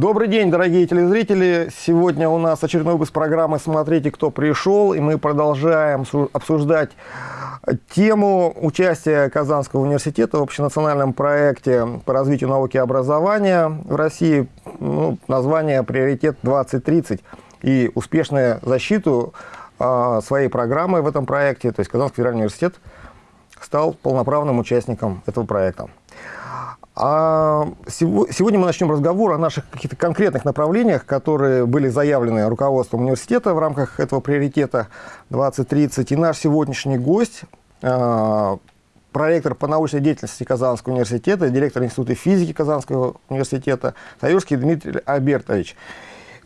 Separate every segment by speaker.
Speaker 1: Добрый день, дорогие телезрители. Сегодня у нас очередной выпуск программы «Смотрите, кто пришел». И мы продолжаем обсуждать тему участия Казанского университета в общенациональном проекте по развитию науки и образования в России. Ну, название «Приоритет 2030» и успешную защиту э, своей программы в этом проекте. То есть Казанский федеральный университет стал полноправным участником этого проекта. А сегодня мы начнем разговор о наших каких-то конкретных направлениях, которые были заявлены руководством университета в рамках этого приоритета 2030. И наш сегодняшний гость, а, проректор по научной деятельности Казанского университета, директор Института физики Казанского университета Таюрский Дмитрий Альбертович.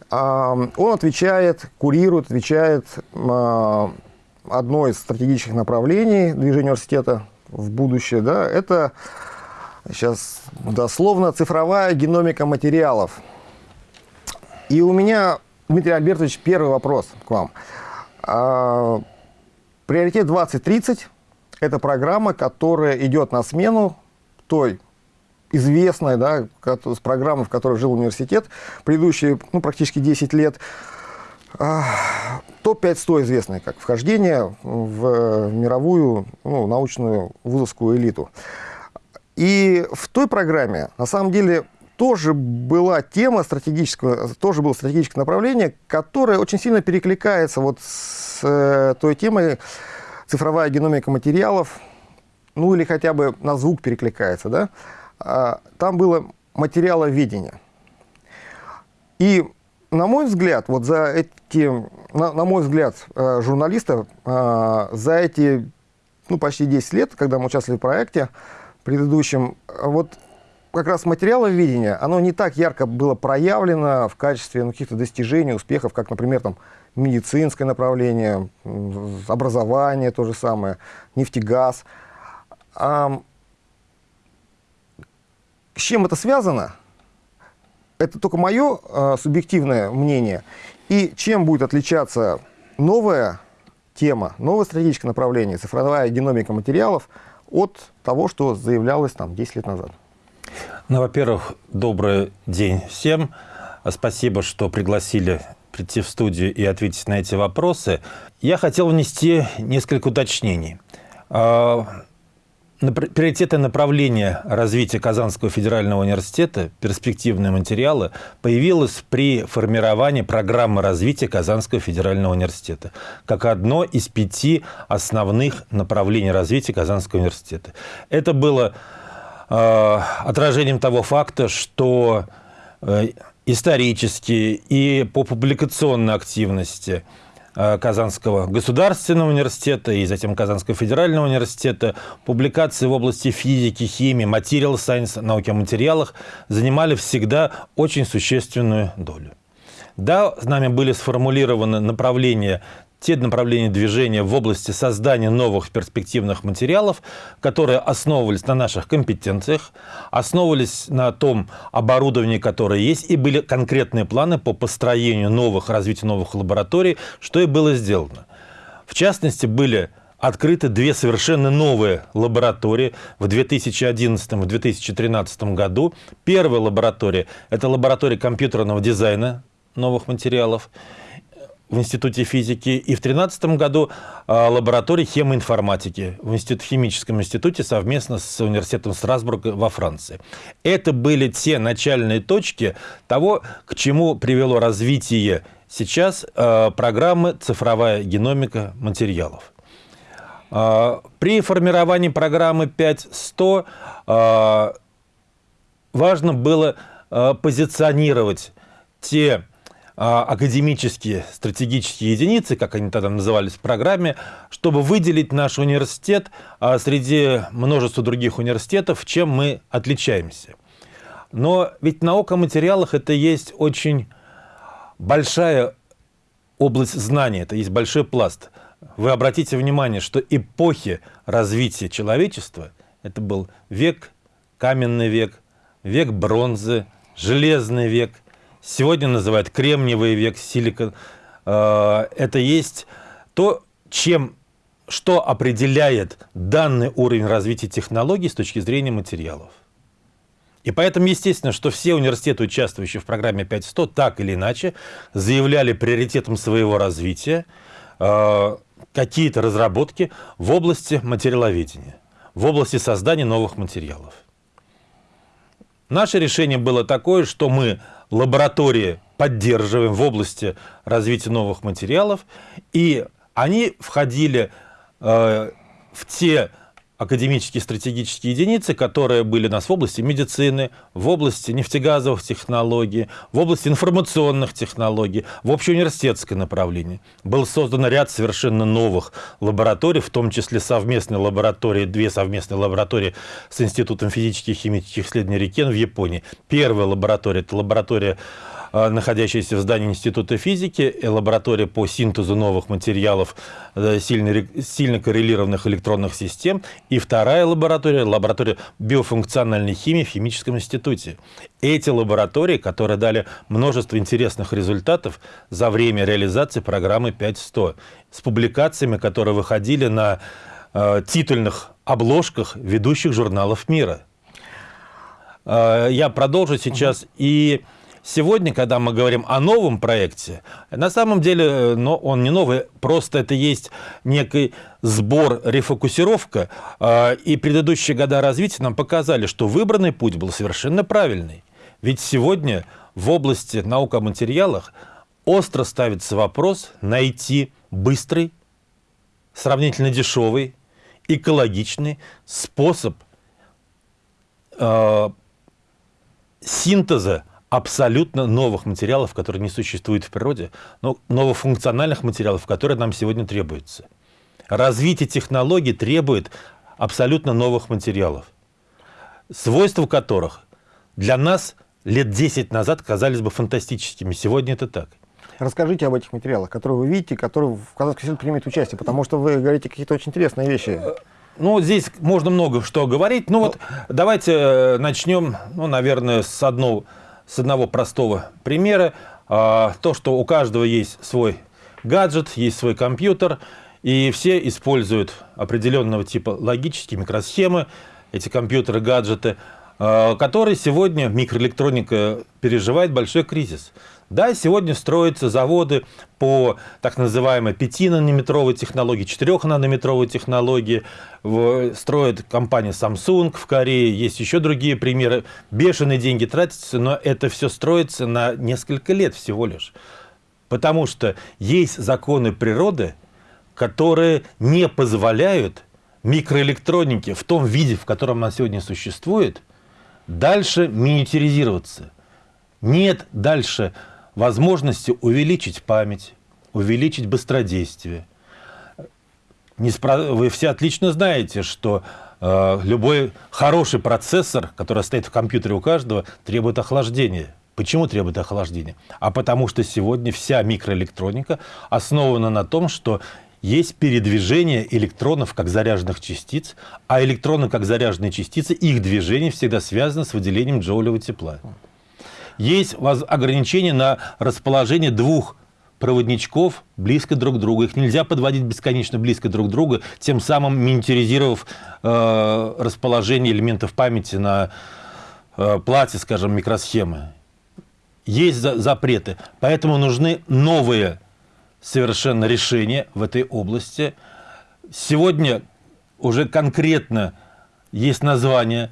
Speaker 1: А, он отвечает, курирует, отвечает одно из стратегических направлений движения университета в будущее. Да, это Сейчас дословно цифровая геномика материалов. И у меня, Дмитрий Альбертович, первый вопрос к вам. А, приоритет 2030 – это программа, которая идет на смену той известной да, с программы, в которой жил университет, предыдущие ну, практически 10 лет. А, Топ-5-100 известные как вхождение в мировую ну, научную вузовскую элиту. И в той программе, на самом деле, тоже была тема стратегического, тоже было стратегическое направление, которое очень сильно перекликается вот с э, той темой цифровая геномика материалов, ну или хотя бы на звук перекликается, да? А, там было материаловедение. И на мой взгляд, вот за эти, на, на мой взгляд, э, журналиста, э, за эти ну, почти 10 лет, когда мы участвовали в проекте, предыдущем, вот как раз материаловедение, оно не так ярко было проявлено в качестве ну, каких-то достижений, успехов, как, например, там, медицинское направление, образование то же самое, нефтегаз. А, с чем это связано? Это только мое а, субъективное мнение. И чем будет отличаться новая тема, новое стратегическое направление, цифровая геномика материалов – от того, что заявлялось там 10 лет назад?
Speaker 2: Ну, во-первых, добрый день всем. Спасибо, что пригласили прийти в студию и ответить на эти вопросы. Я хотел внести несколько уточнений. Приоритеты направления развития Казанского федерального университета «Перспективные материалы» появилось при формировании программы развития Казанского федерального университета как одно из пяти основных направлений развития Казанского университета. Это было э, отражением того факта, что э, исторически и по публикационной активности – Казанского государственного университета и затем Казанского федерального университета. Публикации в области физики, химии, материал сайенс, науки о материалах занимали всегда очень существенную долю. Да, с нами были сформулированы направления те направления движения в области создания новых перспективных материалов, которые основывались на наших компетенциях, основывались на том оборудовании, которое есть, и были конкретные планы по построению новых, развитию новых лабораторий, что и было сделано. В частности, были открыты две совершенно новые лаборатории в 2011 и 2013 году. Первая лаборатория – это лаборатория компьютерного дизайна новых материалов в Институте физики, и в 2013 году а, лаборатория хемоинформатики в Институт, химическом институте совместно с университетом Страсбурга во Франции. Это были те начальные точки того, к чему привело развитие сейчас а, программы «Цифровая геномика материалов». А, при формировании программы 5.100 важно было позиционировать те академические стратегические единицы, как они тогда назывались в программе, чтобы выделить наш университет а, среди множества других университетов, чем мы отличаемся. Но ведь наука о материалах – это есть очень большая область знаний, это есть большой пласт. Вы обратите внимание, что эпохи развития человечества – это был век, каменный век, век бронзы, железный век – сегодня называют кремниевый век, силикон. Э, это есть то, чем, что определяет данный уровень развития технологий с точки зрения материалов. И поэтому, естественно, что все университеты, участвующие в программе 5100, так или иначе заявляли приоритетом своего развития э, какие-то разработки в области материаловедения, в области создания новых материалов. Наше решение было такое, что мы лаборатории поддерживаем в области развития новых материалов, и они входили э, в те академические стратегические единицы, которые были у нас в области медицины, в области нефтегазовых технологий, в области информационных технологий, в общеуниверситетское направление. Был создан ряд совершенно новых лабораторий, в том числе совместные лаборатории, две совместные лаборатории с Институтом физических и химических исследований Рикен в Японии. Первая лаборатория – это лаборатория находящаяся в здании Института физики, лаборатория по синтезу новых материалов э, сильно, сильно коррелированных электронных систем, и вторая лаборатория, лаборатория биофункциональной химии в Химическом институте. Эти лаборатории, которые дали множество интересных результатов за время реализации программы 5100, с публикациями, которые выходили на э, титульных обложках ведущих журналов мира. Э, я продолжу сейчас. И Сегодня, когда мы говорим о новом проекте, на самом деле э, но он не новый, просто это есть некий сбор, рефокусировка, э, и предыдущие года развития нам показали, что выбранный путь был совершенно правильный. Ведь сегодня в области наук о материалах остро ставится вопрос найти быстрый, сравнительно дешевый, экологичный способ э, синтеза абсолютно новых материалов, которые не существуют в природе, но новофункциональных материалов, которые нам сегодня требуются. Развитие технологий требует абсолютно новых материалов, свойства которых для нас лет 10 назад казались бы фантастическими. Сегодня это так.
Speaker 1: Расскажите об этих материалах, которые вы видите, которые в Казанской силе примет участие, потому что вы говорите какие-то очень интересные вещи.
Speaker 2: Ну, здесь можно много что говорить. Ну, вот давайте э, начнем, ну, наверное, с одного с одного простого примера. А, то, что у каждого есть свой гаджет, есть свой компьютер, и все используют определенного типа логические микросхемы, эти компьютеры, гаджеты, а, которые сегодня микроэлектроника переживает большой кризис. Да, сегодня строятся заводы по так называемой 5-нанометровой технологии, 4-нанометровой технологии. Строит компания Samsung в Корее, есть еще другие примеры. Бешеные деньги тратятся, но это все строится на несколько лет всего лишь. Потому что есть законы природы, которые не позволяют микроэлектронике в том виде, в котором она сегодня существует, дальше миниатюризироваться. Нет дальше возможности увеличить память, увеличить быстродействие. Вы все отлично знаете, что э, любой хороший процессор, который стоит в компьютере у каждого, требует охлаждения. Почему требует охлаждения? А потому что сегодня вся микроэлектроника основана на том, что есть передвижение электронов как заряженных частиц, а электроны как заряженные частицы, их движение всегда связано с выделением джоулевого тепла есть ограничение на расположение двух проводничков близко друг к другу. Их нельзя подводить бесконечно близко друг к другу, тем самым миниатюризировав э, расположение элементов памяти на э, плате, скажем, микросхемы. Есть за запреты, поэтому нужны новые совершенно решения в этой области. Сегодня уже конкретно есть название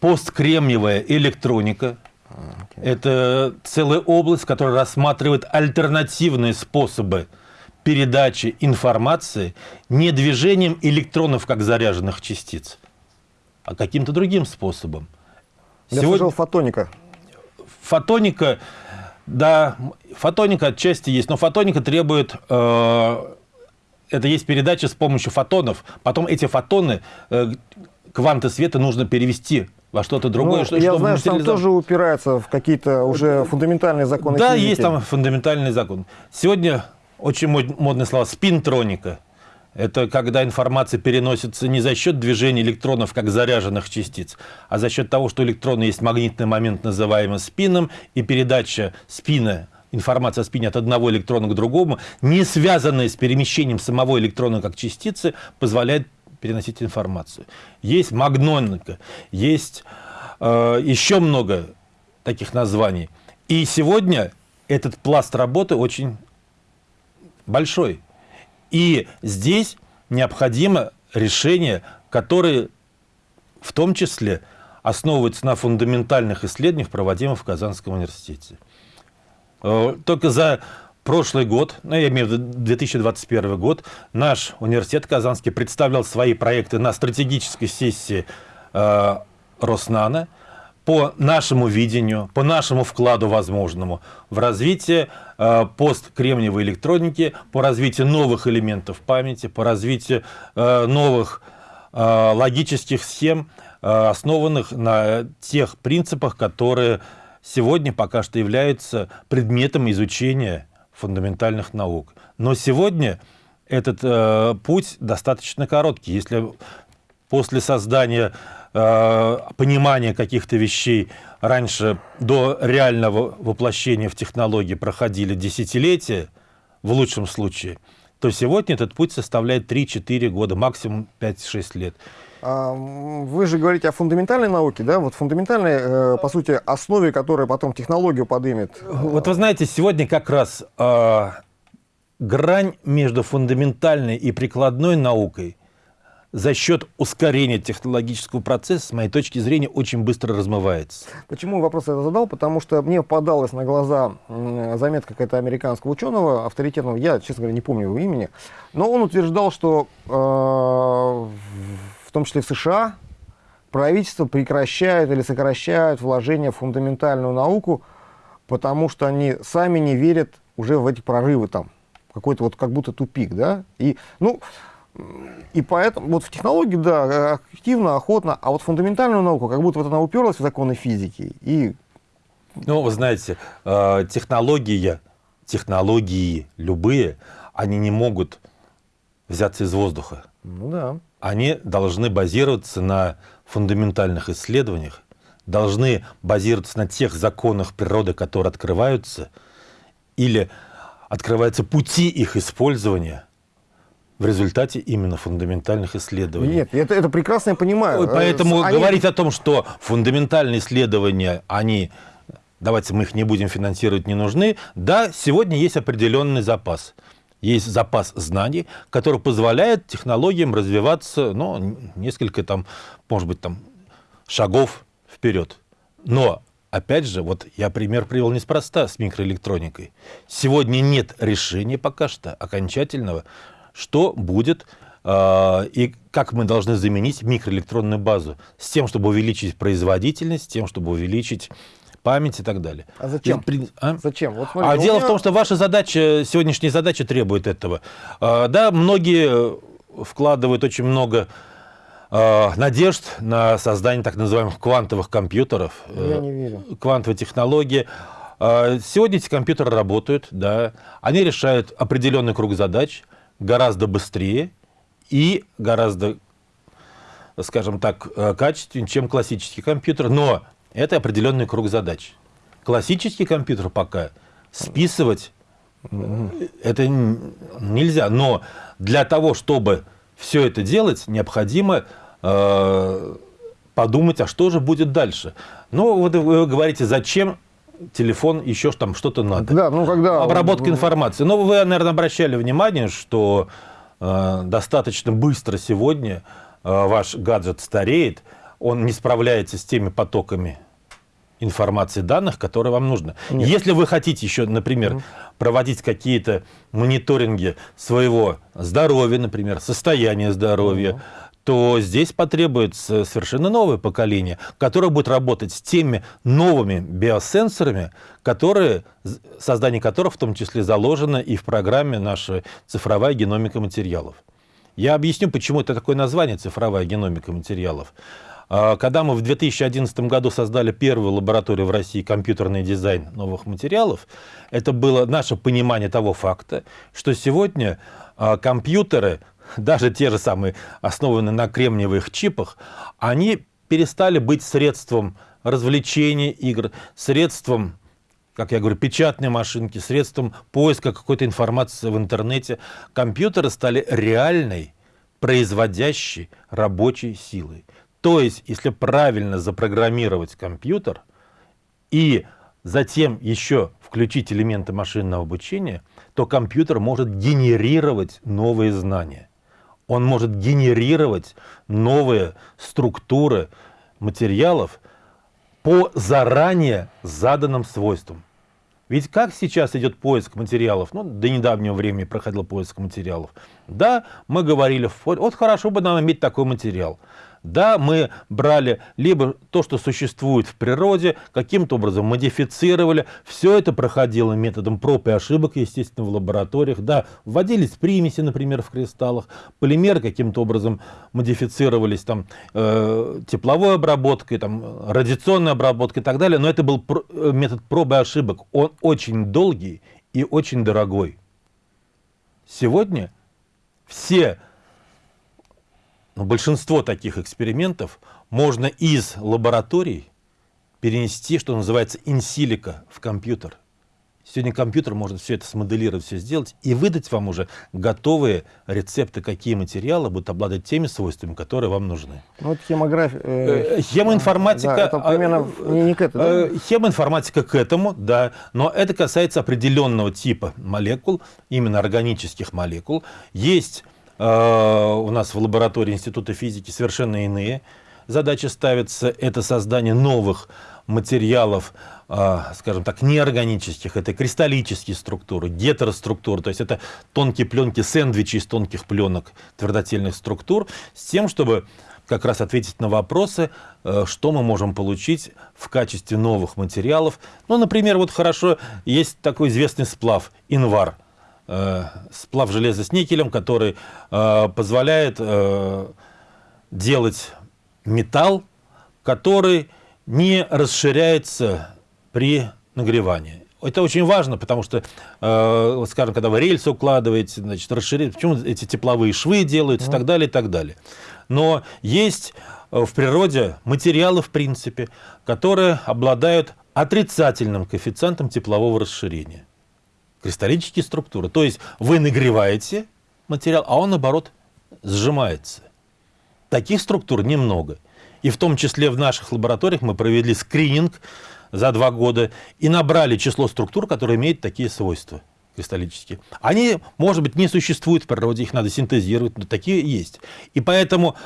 Speaker 2: посткремниевая электроника – это целая область, которая рассматривает альтернативные способы передачи информации не движением электронов как заряженных частиц, а каким-то другим способом.
Speaker 1: Я Сегодня... слышал фотоника.
Speaker 2: Фотоника, да, фотоника отчасти есть, но фотоника требует, э, это есть передача с помощью фотонов, потом эти фотоны, э, кванты света нужно перевести во что-то другое. Ну,
Speaker 1: что, я знаю, что там тоже упирается в какие-то уже фундаментальные законы
Speaker 2: Да, физики. есть там фундаментальный закон. Сегодня очень модное слово «спинтроника». Это когда информация переносится не за счет движения электронов, как заряженных частиц, а за счет того, что электроны есть магнитный момент, называемый спином, и передача спина информация о спине от одного электрона к другому, не связанная с перемещением самого электрона как частицы, позволяет переносить информацию. Есть магноника, есть э, еще много таких названий. И сегодня этот пласт работы очень большой. И здесь необходимо решение, которое в том числе основывается на фундаментальных исследованиях, проводимых в Казанском университете. Э, только за прошлый год, ну, я имею в виду 2021 год, наш университет Казанский представлял свои проекты на стратегической сессии э, Роснана по нашему видению, по нашему вкладу возможному в развитие э, посткремниевой электроники, по развитию новых элементов памяти, по развитию э, новых э, логических схем, основанных на тех принципах, которые сегодня пока что являются предметом изучения фундаментальных наук. Но сегодня этот э, путь достаточно короткий. Если после создания э, понимания каких-то вещей раньше до реального воплощения в технологии проходили десятилетия, в лучшем случае, то сегодня этот путь составляет 3-4 года, максимум 5-6 лет.
Speaker 1: А, вы же говорите о фундаментальной науке, да? Вот фундаментальной, э, по сути, основе, которая потом технологию подымет.
Speaker 2: Вот вы знаете, сегодня как раз э, грань между фундаментальной и прикладной наукой за счет ускорения технологического процесса, с моей точки зрения, очень быстро размывается.
Speaker 1: Почему вопрос это задал? Потому что мне попадалась на глаза заметка какая-то американского ученого, авторитетного, я, честно говоря, не помню его имени, но он утверждал, что э, в том числе в США, правительство прекращает или сокращает вложения в фундаментальную науку, потому что они сами не верят уже в эти прорывы там. Какой-то вот как будто тупик, да? И, ну, и поэтому вот в технологии, да, активно, охотно, а вот фундаментальную науку, как будто вот она уперлась в законы физики. И...
Speaker 2: Ну, вы знаете, э, технология, технологии любые, они не могут взяться из воздуха.
Speaker 1: Ну да
Speaker 2: они должны базироваться на фундаментальных исследованиях, должны базироваться на тех законах природы, которые открываются, или открываются пути их использования в результате именно фундаментальных исследований.
Speaker 1: Нет, это, это прекрасно я понимаю.
Speaker 2: Поэтому они... говорить о том, что фундаментальные исследования, они, давайте мы их не будем финансировать, не нужны, да, сегодня есть определенный запас есть запас знаний, который позволяет технологиям развиваться, ну, несколько там, может быть, там, шагов вперед. Но, опять же, вот я пример привел неспроста с микроэлектроникой. Сегодня нет решения пока что окончательного, что будет э, и как мы должны заменить микроэлектронную базу с тем, чтобы увеличить производительность, с тем, чтобы увеличить память и так далее.
Speaker 1: А зачем? И, а? Зачем?
Speaker 2: Вот смотрите, а дело меня... в том, что ваша задача, сегодняшняя задача требует этого. А, да, многие вкладывают очень много а, надежд на создание так называемых квантовых компьютеров.
Speaker 1: Я не верю.
Speaker 2: Квантовые технологии. А, сегодня эти компьютеры работают, да, они решают определенный круг задач гораздо быстрее и гораздо, скажем так, э, качественнее, чем классический компьютер. Но это определенный круг задач. Классический компьютер пока списывать это нельзя. Но для того, чтобы все это делать, необходимо э, подумать, а что же будет дальше. Ну, вот вы говорите, зачем телефон, еще там что-то надо.
Speaker 1: Да, ну когда...
Speaker 2: Обработка информации. Но вы, наверное, обращали внимание, что э, достаточно быстро сегодня э, ваш гаджет стареет, он не справляется с теми потоками информации данных, которые вам нужны. Нет. Если вы хотите еще, например, угу. проводить какие-то мониторинги своего здоровья, например, состояния здоровья, угу. То здесь потребуется совершенно новое поколение, которое будет работать с теми новыми биосенсорами, которые, создание которых в том числе заложено и в программе наша цифровая геномика материалов. Я объясню, почему это такое название «цифровая геномика материалов». А, когда мы в 2011 году создали первую лабораторию в России компьютерный дизайн новых материалов, это было наше понимание того факта, что сегодня а, компьютеры, даже те же самые, основанные на кремниевых чипах, они перестали быть средством развлечения игр, средством как я говорю, печатные машинки, средством поиска какой-то информации в интернете. Компьютеры стали реальной, производящей рабочей силой. То есть, если правильно запрограммировать компьютер и затем еще включить элементы машинного обучения, то компьютер может генерировать новые знания. Он может генерировать новые структуры материалов по заранее заданным свойствам. Ведь как сейчас идет поиск материалов? Ну, до недавнего времени проходил поиск материалов. Да, мы говорили, вот хорошо бы нам иметь такой материал. Да, мы брали либо то, что существует в природе, каким-то образом модифицировали. Все это проходило методом проб и ошибок, естественно, в лабораториях. Да, вводились примеси, например, в кристаллах. Полимеры каким-то образом модифицировались там, э, тепловой обработкой, там, радиационной обработкой и так далее. Но это был пр э, метод проб и ошибок. Он очень долгий и очень дорогой. Сегодня все но большинство таких экспериментов можно из лабораторий перенести, что называется, инсилика в компьютер. Сегодня компьютер может все это смоделировать, все сделать и выдать вам уже готовые рецепты, какие материалы будут обладать теми свойствами, которые вам нужны.
Speaker 1: Ну, вот хемография...
Speaker 2: Э, э, хемоинформатика... Да,
Speaker 1: это примерно а, не к этому, да?
Speaker 2: Э, хемоинформатика к этому, да. Но это касается определенного типа молекул, именно органических молекул. Есть а, у нас в лаборатории Института физики совершенно иные задачи ставятся. Это создание новых материалов, а, скажем так, неорганических, это кристаллические структуры, гетероструктуры, то есть это тонкие пленки, сэндвичи из тонких пленок твердотельных структур, с тем, чтобы как раз ответить на вопросы, э, что мы можем получить в качестве новых материалов. Ну, например, вот хорошо, есть такой известный сплав, инвар – Э, сплав железа с никелем, который э, позволяет э, делать металл, который не расширяется при нагревании. Это очень важно, потому что, э, скажем, когда вы рельсы укладываете, значит, расширить, почему эти тепловые швы делаются и так далее, и так далее. Но есть в природе материалы, в принципе, которые обладают отрицательным коэффициентом теплового расширения кристаллические структуры. То есть вы нагреваете материал, а он, наоборот, сжимается. Таких структур немного. И в том числе в наших лабораториях мы провели скрининг за два года и набрали число структур, которые имеют такие свойства кристаллические. Они, может быть, не существуют в природе, их надо синтезировать, но такие есть. И поэтому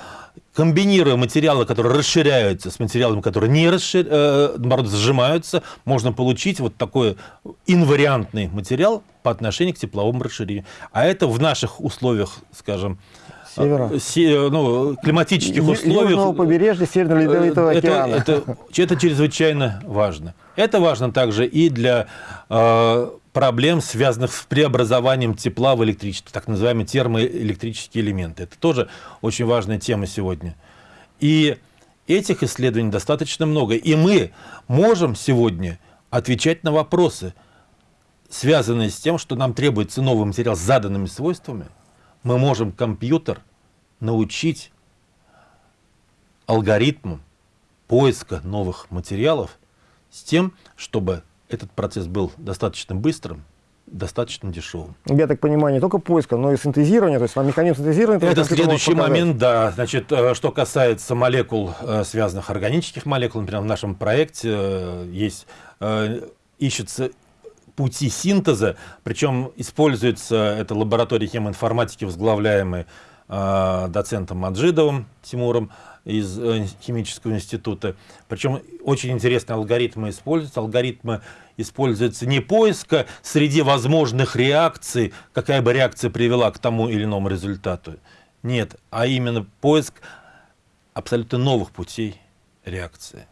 Speaker 2: комбинируя материалы, которые расширяются, с материалами, которые не расшир... э, наоборот, сжимаются, можно получить вот такой инвариантный материал по отношению к тепловому расширению. А это в наших условиях, скажем,
Speaker 1: Севера.
Speaker 2: Э, се, ну, климатических условиях.
Speaker 1: Южного побережья Северного Ледовитого
Speaker 2: это,
Speaker 1: океана.
Speaker 2: Это, это, это чрезвычайно важно. Это важно также и для э, проблем, связанных с преобразованием тепла в электричество, так называемые термоэлектрические элементы. Это тоже очень важная тема сегодня. И этих исследований достаточно много. И мы можем сегодня отвечать на вопросы, связанные с тем, что нам требуется новый материал с заданными свойствами. Мы можем компьютер научить алгоритмам поиска новых материалов с тем, чтобы этот процесс был достаточно быстрым, достаточно дешевым.
Speaker 1: Я так понимаю, не только поиска, но и синтезирования, то есть механизм синтезирования...
Speaker 2: Это следующий момент, да. Значит, э, что касается молекул, э, связанных органических молекул, например, в нашем проекте э, есть, ищется пути синтеза, причем используется это лаборатория хемоинформатики, возглавляемая доцентом Маджидовым Тимуром, из э, химического института. Причем очень интересные алгоритмы используются. Алгоритмы используются не поиска среди возможных реакций, какая бы реакция привела к тому или иному результату. Нет, а именно поиск абсолютно новых путей реакции.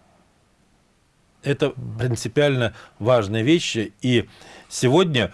Speaker 2: Это принципиально важные вещи. И сегодня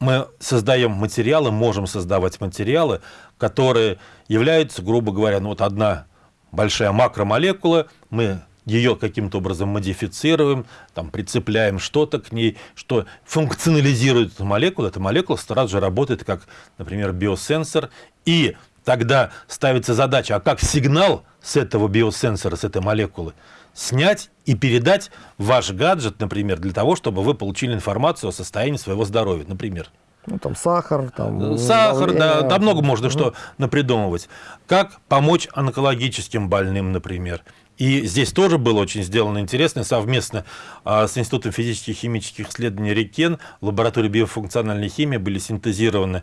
Speaker 2: мы создаем материалы, можем создавать материалы, которые являются, грубо говоря, ну вот одна большая макромолекула, мы ее каким-то образом модифицируем, там, прицепляем что-то к ней, что функционализирует эту молекулу. Эта молекула сразу же работает как, например, биосенсор. И тогда ставится задача, а как сигнал с этого биосенсора, с этой молекулы, снять и передать ваш гаджет, например, для того, чтобы вы получили информацию о состоянии своего здоровья, например.
Speaker 1: Ну, там сахар, там...
Speaker 2: Сахар, да, там много можно угу. что напридумывать. Как помочь онкологическим больным, например. И здесь тоже было очень сделано интересно, совместно а, с Институтом физических и химических исследований РИКЕН в лаборатории биофункциональной химии были синтезированы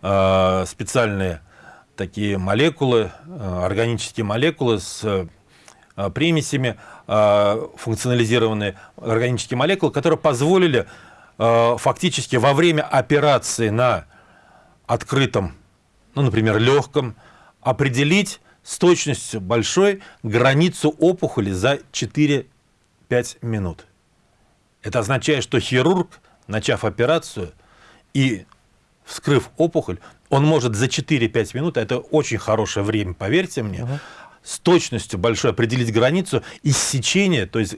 Speaker 2: а, специальные такие молекулы, а, органические молекулы с примесями, функционализированные органические молекулы, которые позволили фактически во время операции на открытом, ну, например, легком, определить с точностью большой границу опухоли за 4-5 минут. Это означает, что хирург, начав операцию и вскрыв опухоль, он может за 4-5 минут, это очень хорошее время, поверьте мне, -huh с точностью большой определить границу иссечения, то есть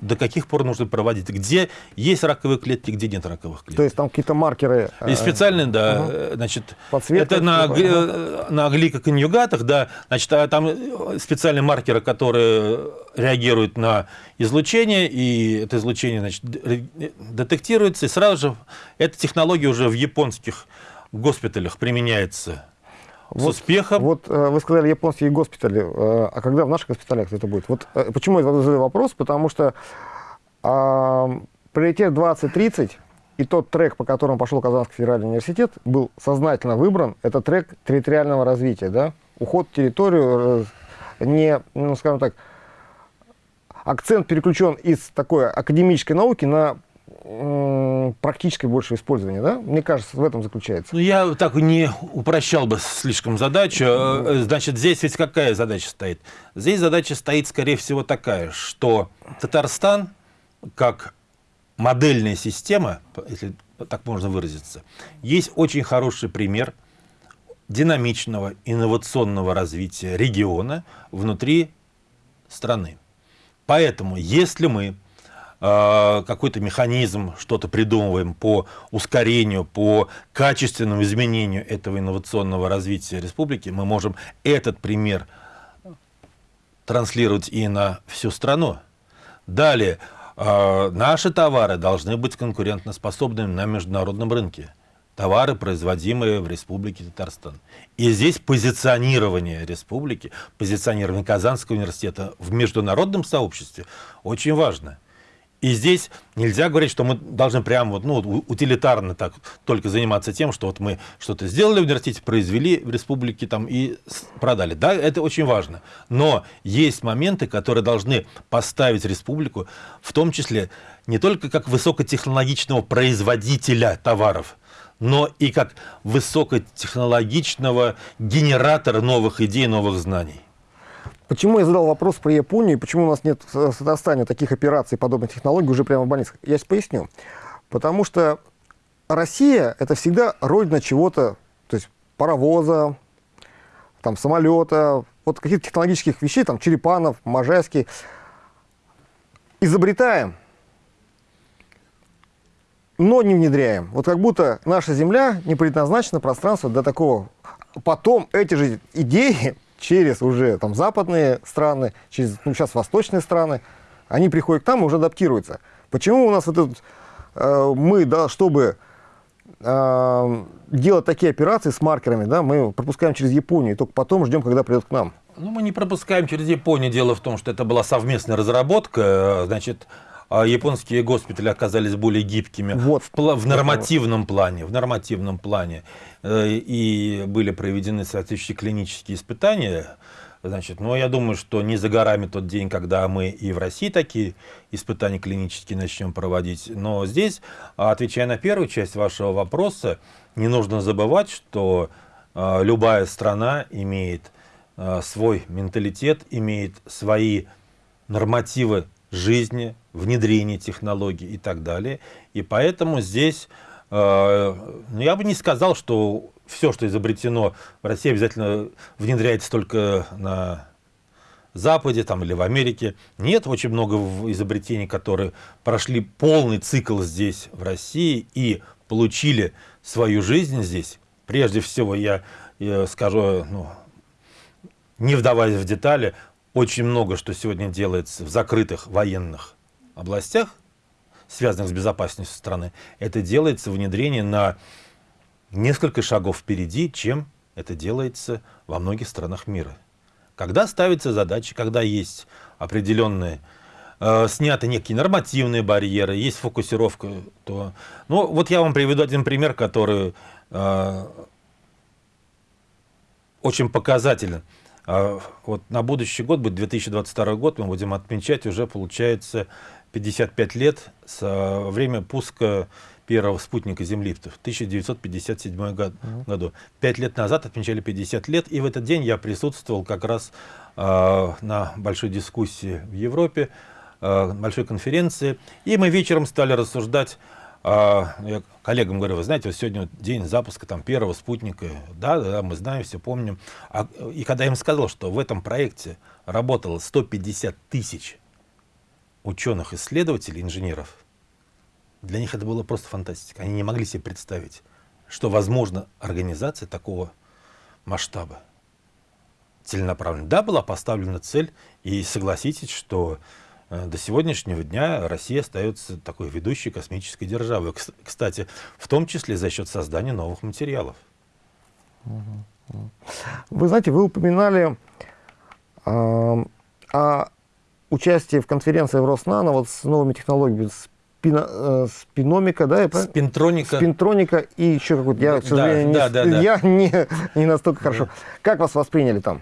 Speaker 2: до каких пор нужно проводить, где есть раковые клетки, где нет раковых клеток.
Speaker 1: То есть там какие-то маркеры.
Speaker 2: И э, специальные, да, угу. значит, Подсветка, это на, угу. на гликоконъюгатах, да, значит, а там специальные маркеры, которые реагируют на излучение, и это излучение, значит, детектируется, и сразу же эта технология уже в японских госпиталях применяется
Speaker 1: вот,
Speaker 2: с успехом.
Speaker 1: Вот э, вы сказали японские госпитали, э, а когда в наших госпиталях это будет? Вот э, почему я задаю вопрос? Потому что э, приоритет 2030 и тот трек, по которому пошел Казанский федеральный университет, был сознательно выбран. Это трек территориального развития, да? Уход в территорию, не, ну, скажем так, акцент переключен из такой академической науки на практическое больше использование, да? Мне кажется, в этом заключается.
Speaker 2: Ну, я так не упрощал бы слишком задачу. Э, значит, здесь ведь какая задача стоит? Здесь задача стоит, скорее всего, такая, что Татарстан, как модельная система, если так можно выразиться, есть очень хороший пример динамичного инновационного развития региона внутри страны. Поэтому, если мы какой-то механизм, что-то придумываем по ускорению, по качественному изменению этого инновационного развития республики, мы можем этот пример транслировать и на всю страну. Далее, э, наши товары должны быть конкурентоспособными на международном рынке. Товары, производимые в Республике Татарстан. И здесь позиционирование республики, позиционирование Казанского университета в международном сообществе очень важно. И здесь нельзя говорить, что мы должны прямо вот, ну, утилитарно так только заниматься тем, что вот мы что-то сделали в университете, произвели в республике там и продали. Да, это очень важно. Но есть моменты, которые должны поставить республику, в том числе не только как высокотехнологичного производителя товаров, но и как высокотехнологичного генератора новых идей, новых знаний.
Speaker 1: Почему я задал вопрос про Японию, почему у нас нет в Татарстане таких операций, подобных технологий уже прямо в больницах? Я сейчас поясню. Потому что Россия – это всегда родина чего-то, то есть паровоза, там, самолета, вот каких-то технологических вещей, там, Черепанов, Можайский. Изобретаем, но не внедряем. Вот как будто наша Земля не предназначена пространство для такого. Потом эти же идеи через уже там западные страны, через ну, сейчас восточные страны, они приходят к нам и уже адаптируются. Почему у нас вот этот, э, мы, да, чтобы э, делать такие операции с маркерами, да, мы пропускаем через Японию, и только потом ждем, когда придет к нам?
Speaker 2: Ну, мы не пропускаем через Японию. Дело в том, что это была совместная разработка. Значит, а японские госпитали оказались более гибкими вот. в, в нормативном плане. В нормативном плане. Э, и были проведены соответствующие клинические испытания. Значит, но я думаю, что не за горами тот день, когда мы и в России такие испытания клинические начнем проводить. Но здесь, отвечая на первую часть вашего вопроса, не нужно забывать, что э, любая страна имеет э, свой менталитет, имеет свои нормативы жизни, внедрения технологий и так далее. И поэтому здесь э, ну, я бы не сказал, что все, что изобретено в России, обязательно внедряется только на Западе там, или в Америке. Нет, очень много изобретений, которые прошли полный цикл здесь, в России, и получили свою жизнь здесь. Прежде всего, я, я скажу, ну, не вдаваясь в детали, очень много, что сегодня делается в закрытых военных областях, связанных с безопасностью страны, это делается внедрение на несколько шагов впереди, чем это делается во многих странах мира. Когда ставятся задачи, когда есть определенные, э, сняты некие нормативные барьеры, есть фокусировка, то... Ну, вот я вам приведу один пример, который э, очень показателен. Э, вот на будущий год, будет 2022 год, мы будем отмечать уже, получается, 55 лет со время пуска первого спутника Земли в 1957 год, mm году. Пять лет назад отмечали 50 лет, и в этот день я присутствовал как раз э, на большой дискуссии в Европе, э, большой конференции, и мы вечером стали рассуждать а, я коллегам говорю, вы знаете, вот сегодня день запуска там, первого спутника, да, да, мы знаем, все помним. А, и когда я им сказал, что в этом проекте работало 150 тысяч ученых-исследователей, инженеров, для них это было просто фантастика. Они не могли себе представить, что возможно организация такого масштаба целенаправленно. Да, была поставлена цель, и согласитесь, что э, до сегодняшнего дня Россия остается такой ведущей космической державой. Кстати, в том числе за счет создания новых материалов.
Speaker 1: Вы знаете, вы упоминали э, о участии в конференции в Роснано вот с новыми технологиями, с спино, э, спиномика, да?
Speaker 2: Спинтроника.
Speaker 1: Спинтроника и еще какой-то. Я, к сожалению, да, не, да, да, я не, не настолько да. хорошо. Как вас восприняли там?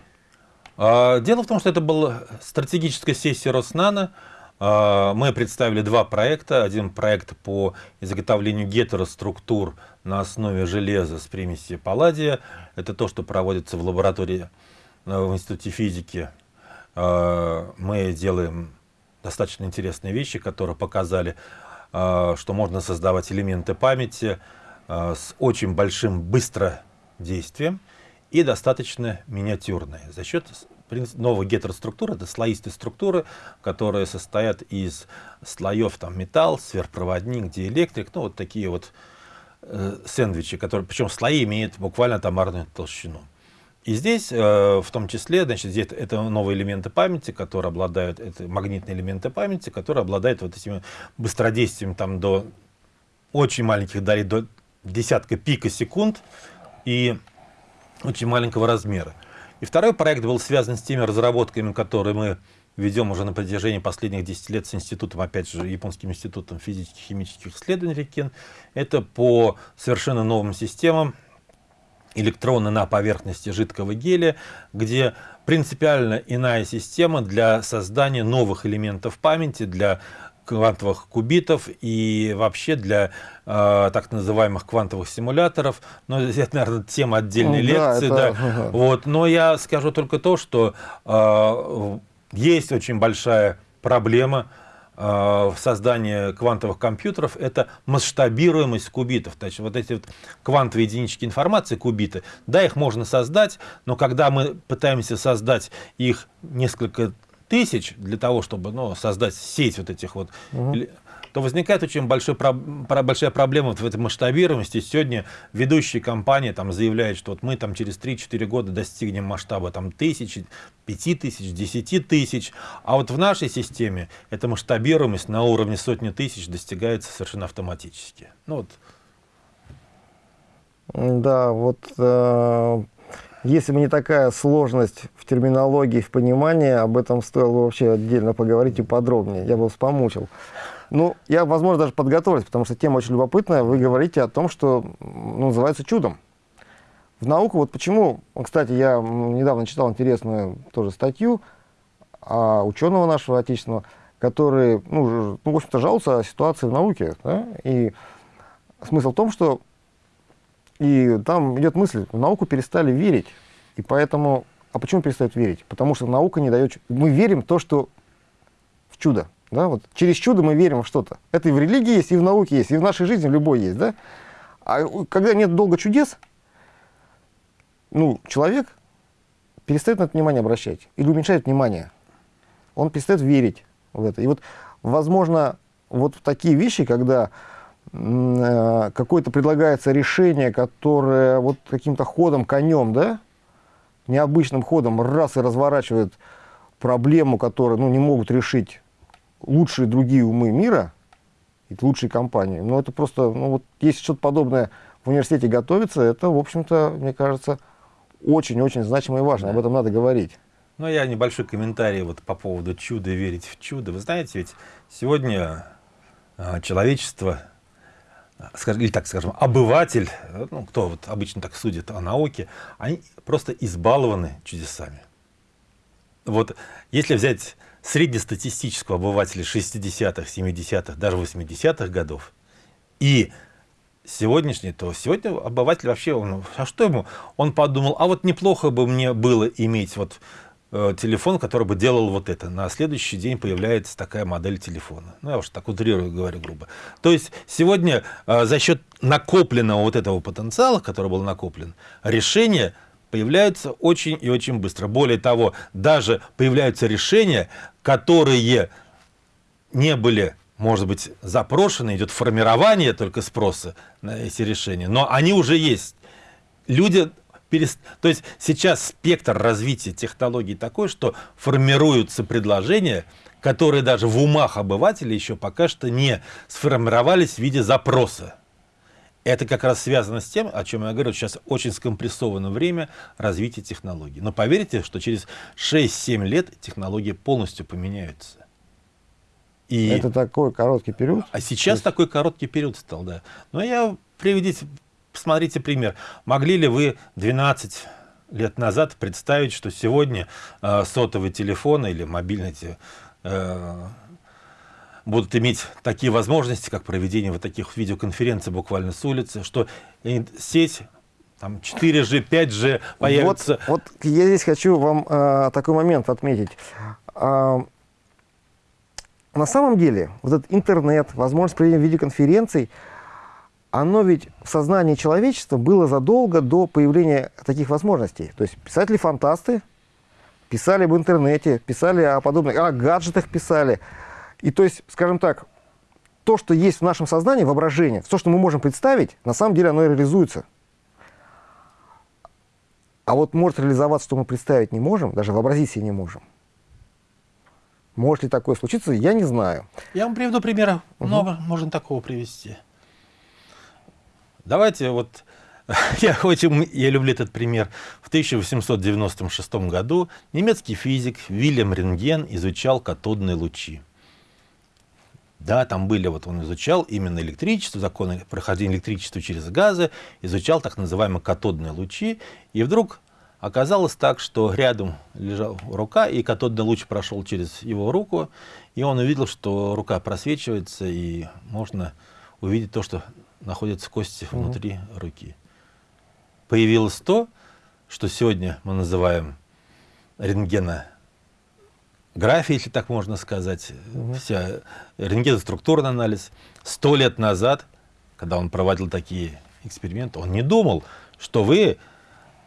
Speaker 2: А, дело в том, что это была стратегическая сессия Роснана. Мы представили два проекта. Один проект по изготовлению гетероструктур на основе железа с примесью палладия. Это то, что проводится в лаборатории э, в Институте физики. А, мы делаем достаточно интересные вещи, которые показали а, что можно создавать элементы памяти а, с очень большим быстродействием и достаточно миниатюрные. За счет новой гетероструктуры, это слоистые структуры, которые состоят из слоев там, металл, сверхпроводник, диэлектрик, ну вот такие вот э, сэндвичи, которые, причем слои имеют буквально тамарную толщину. И здесь, э, в том числе, значит, здесь это новые элементы памяти, которые обладают, это магнитные элементы памяти, которые обладают вот этими быстродействием там до очень маленьких долей, до десятка пика секунд и очень маленького размера. И второй проект был связан с теми разработками, которые мы ведем уже на протяжении последних 10 лет с институтом, опять же, Японским институтом физических и химических исследований РИКЕН. Это по совершенно новым системам, электроны на поверхности жидкого гелия, где принципиально иная система для создания новых элементов памяти, для квантовых кубитов и вообще для э, так называемых квантовых симуляторов. Но это, наверное, тема отдельной ну, лекции. Да, это... да. Вот. Но я скажу только то, что э, есть очень большая проблема в создании квантовых компьютеров это масштабируемость кубитов. То есть вот эти вот квантовые единички информации, кубиты, да, их можно создать, но когда мы пытаемся создать их несколько тысяч для того, чтобы ну, создать сеть вот этих вот угу то возникает очень большой, большая проблема в этой масштабируемости. Сегодня ведущие компании там, заявляют, что вот мы там, через 3-4 года достигнем масштаба там, тысячи, пяти тысяч, десяти тысяч. А вот в нашей системе эта масштабируемость на уровне сотни тысяч достигается совершенно автоматически. Ну, вот.
Speaker 1: Да, вот э, если бы не такая сложность в терминологии, в понимании, об этом стоило вообще отдельно поговорить и подробнее. Я бы вас помучил. Ну, я, возможно, даже подготовлюсь, потому что тема очень любопытная. Вы говорите о том, что ну, называется чудом. В науку, вот почему, кстати, я недавно читал интересную тоже статью о ученого нашего отечественного, который, ну, ну в общем-то, жалуется о ситуации в науке. Да? И смысл в том, что и там идет мысль, в науку перестали верить. И поэтому, а почему перестают верить? Потому что наука не дает... Мы верим в то, что в чудо. Да, вот через чудо мы верим в что-то. Это и в религии есть, и в науке есть, и в нашей жизни в любой есть. Да? А когда нет долго чудес, ну, человек перестает на это внимание обращать или уменьшает внимание. Он перестает верить в это. И вот, возможно, вот такие вещи, когда э, какое-то предлагается решение, которое вот каким-то ходом, конем, да, необычным ходом раз и разворачивает проблему, которую ну, не могут решить лучшие другие умы мира, лучшие компании. Но это просто, ну вот, если что-то подобное в университете готовится, это, в общем-то, мне кажется, очень-очень значимо и важно. Да. Об этом надо говорить.
Speaker 2: Ну, я небольшой комментарий вот по поводу чуда, верить в чудо. Вы знаете, ведь сегодня э, человечество, или так скажем, обыватель, ну, кто вот обычно так судит о науке, они просто избалованы чудесами. Вот если взять среднестатистического обывателя 60-х, 70-х, даже 80-х годов и сегодняшний, то сегодня обыватель вообще, он, а что ему? Он подумал, а вот неплохо бы мне было иметь вот э, телефон, который бы делал вот это. На следующий день появляется такая модель телефона. Ну, я уж так утрирую, говорю грубо. То есть сегодня э, за счет накопленного вот этого потенциала, который был накоплен, решение появляются очень и очень быстро. Более того, даже появляются решения, которые не были, может быть, запрошены, идет формирование только спроса на эти решения, но они уже есть. Люди перест... То есть сейчас спектр развития технологий такой, что формируются предложения, которые даже в умах обывателей еще пока что не сформировались в виде запроса. Это как раз связано с тем, о чем я говорю, сейчас очень скомпрессовано время развития технологий. Но поверьте, что через 6-7 лет технологии полностью поменяются.
Speaker 1: И... Это такой короткий период?
Speaker 2: А сейчас есть... такой короткий период стал, да. Но я приведите, посмотрите пример. Могли ли вы 12 лет назад представить, что сегодня э, сотовые телефоны или мобильные э, будут иметь такие возможности, как проведение вот таких видеоконференций буквально с улицы, что сеть там 4G, 5G появится.
Speaker 1: Вот, вот я здесь хочу вам э, такой момент отметить. Э, на самом деле, вот этот интернет, возможность проведения видеоконференций, оно ведь в сознании человечества было задолго до появления таких возможностей. То есть писатели-фантасты писали в интернете, писали о подобных, о гаджетах писали, и то есть, скажем так, то, что есть в нашем сознании, воображение, то, что мы можем представить, на самом деле оно и реализуется. А вот может реализоваться, что мы представить не можем, даже вообразить себе не можем. Может ли такое случиться, я не знаю.
Speaker 2: Я вам приведу примеры. Угу. Много можно такого привести. Давайте вот, я, очень, я люблю этот пример. В 1896 году немецкий физик Вильям Рентген изучал катодные лучи. Да, там были, вот он изучал именно электричество, законы прохождения электричества через газы, изучал так называемые катодные лучи, и вдруг оказалось так, что рядом лежала рука, и катодный луч прошел через его руку, и он увидел, что рука просвечивается, и можно увидеть то, что находится в кости внутри угу. руки. Появилось то, что сегодня мы называем рентгена графия, если так можно сказать, угу. вся рентгеноструктурный анализ. Сто лет назад, когда он проводил такие эксперименты, он не думал, что вы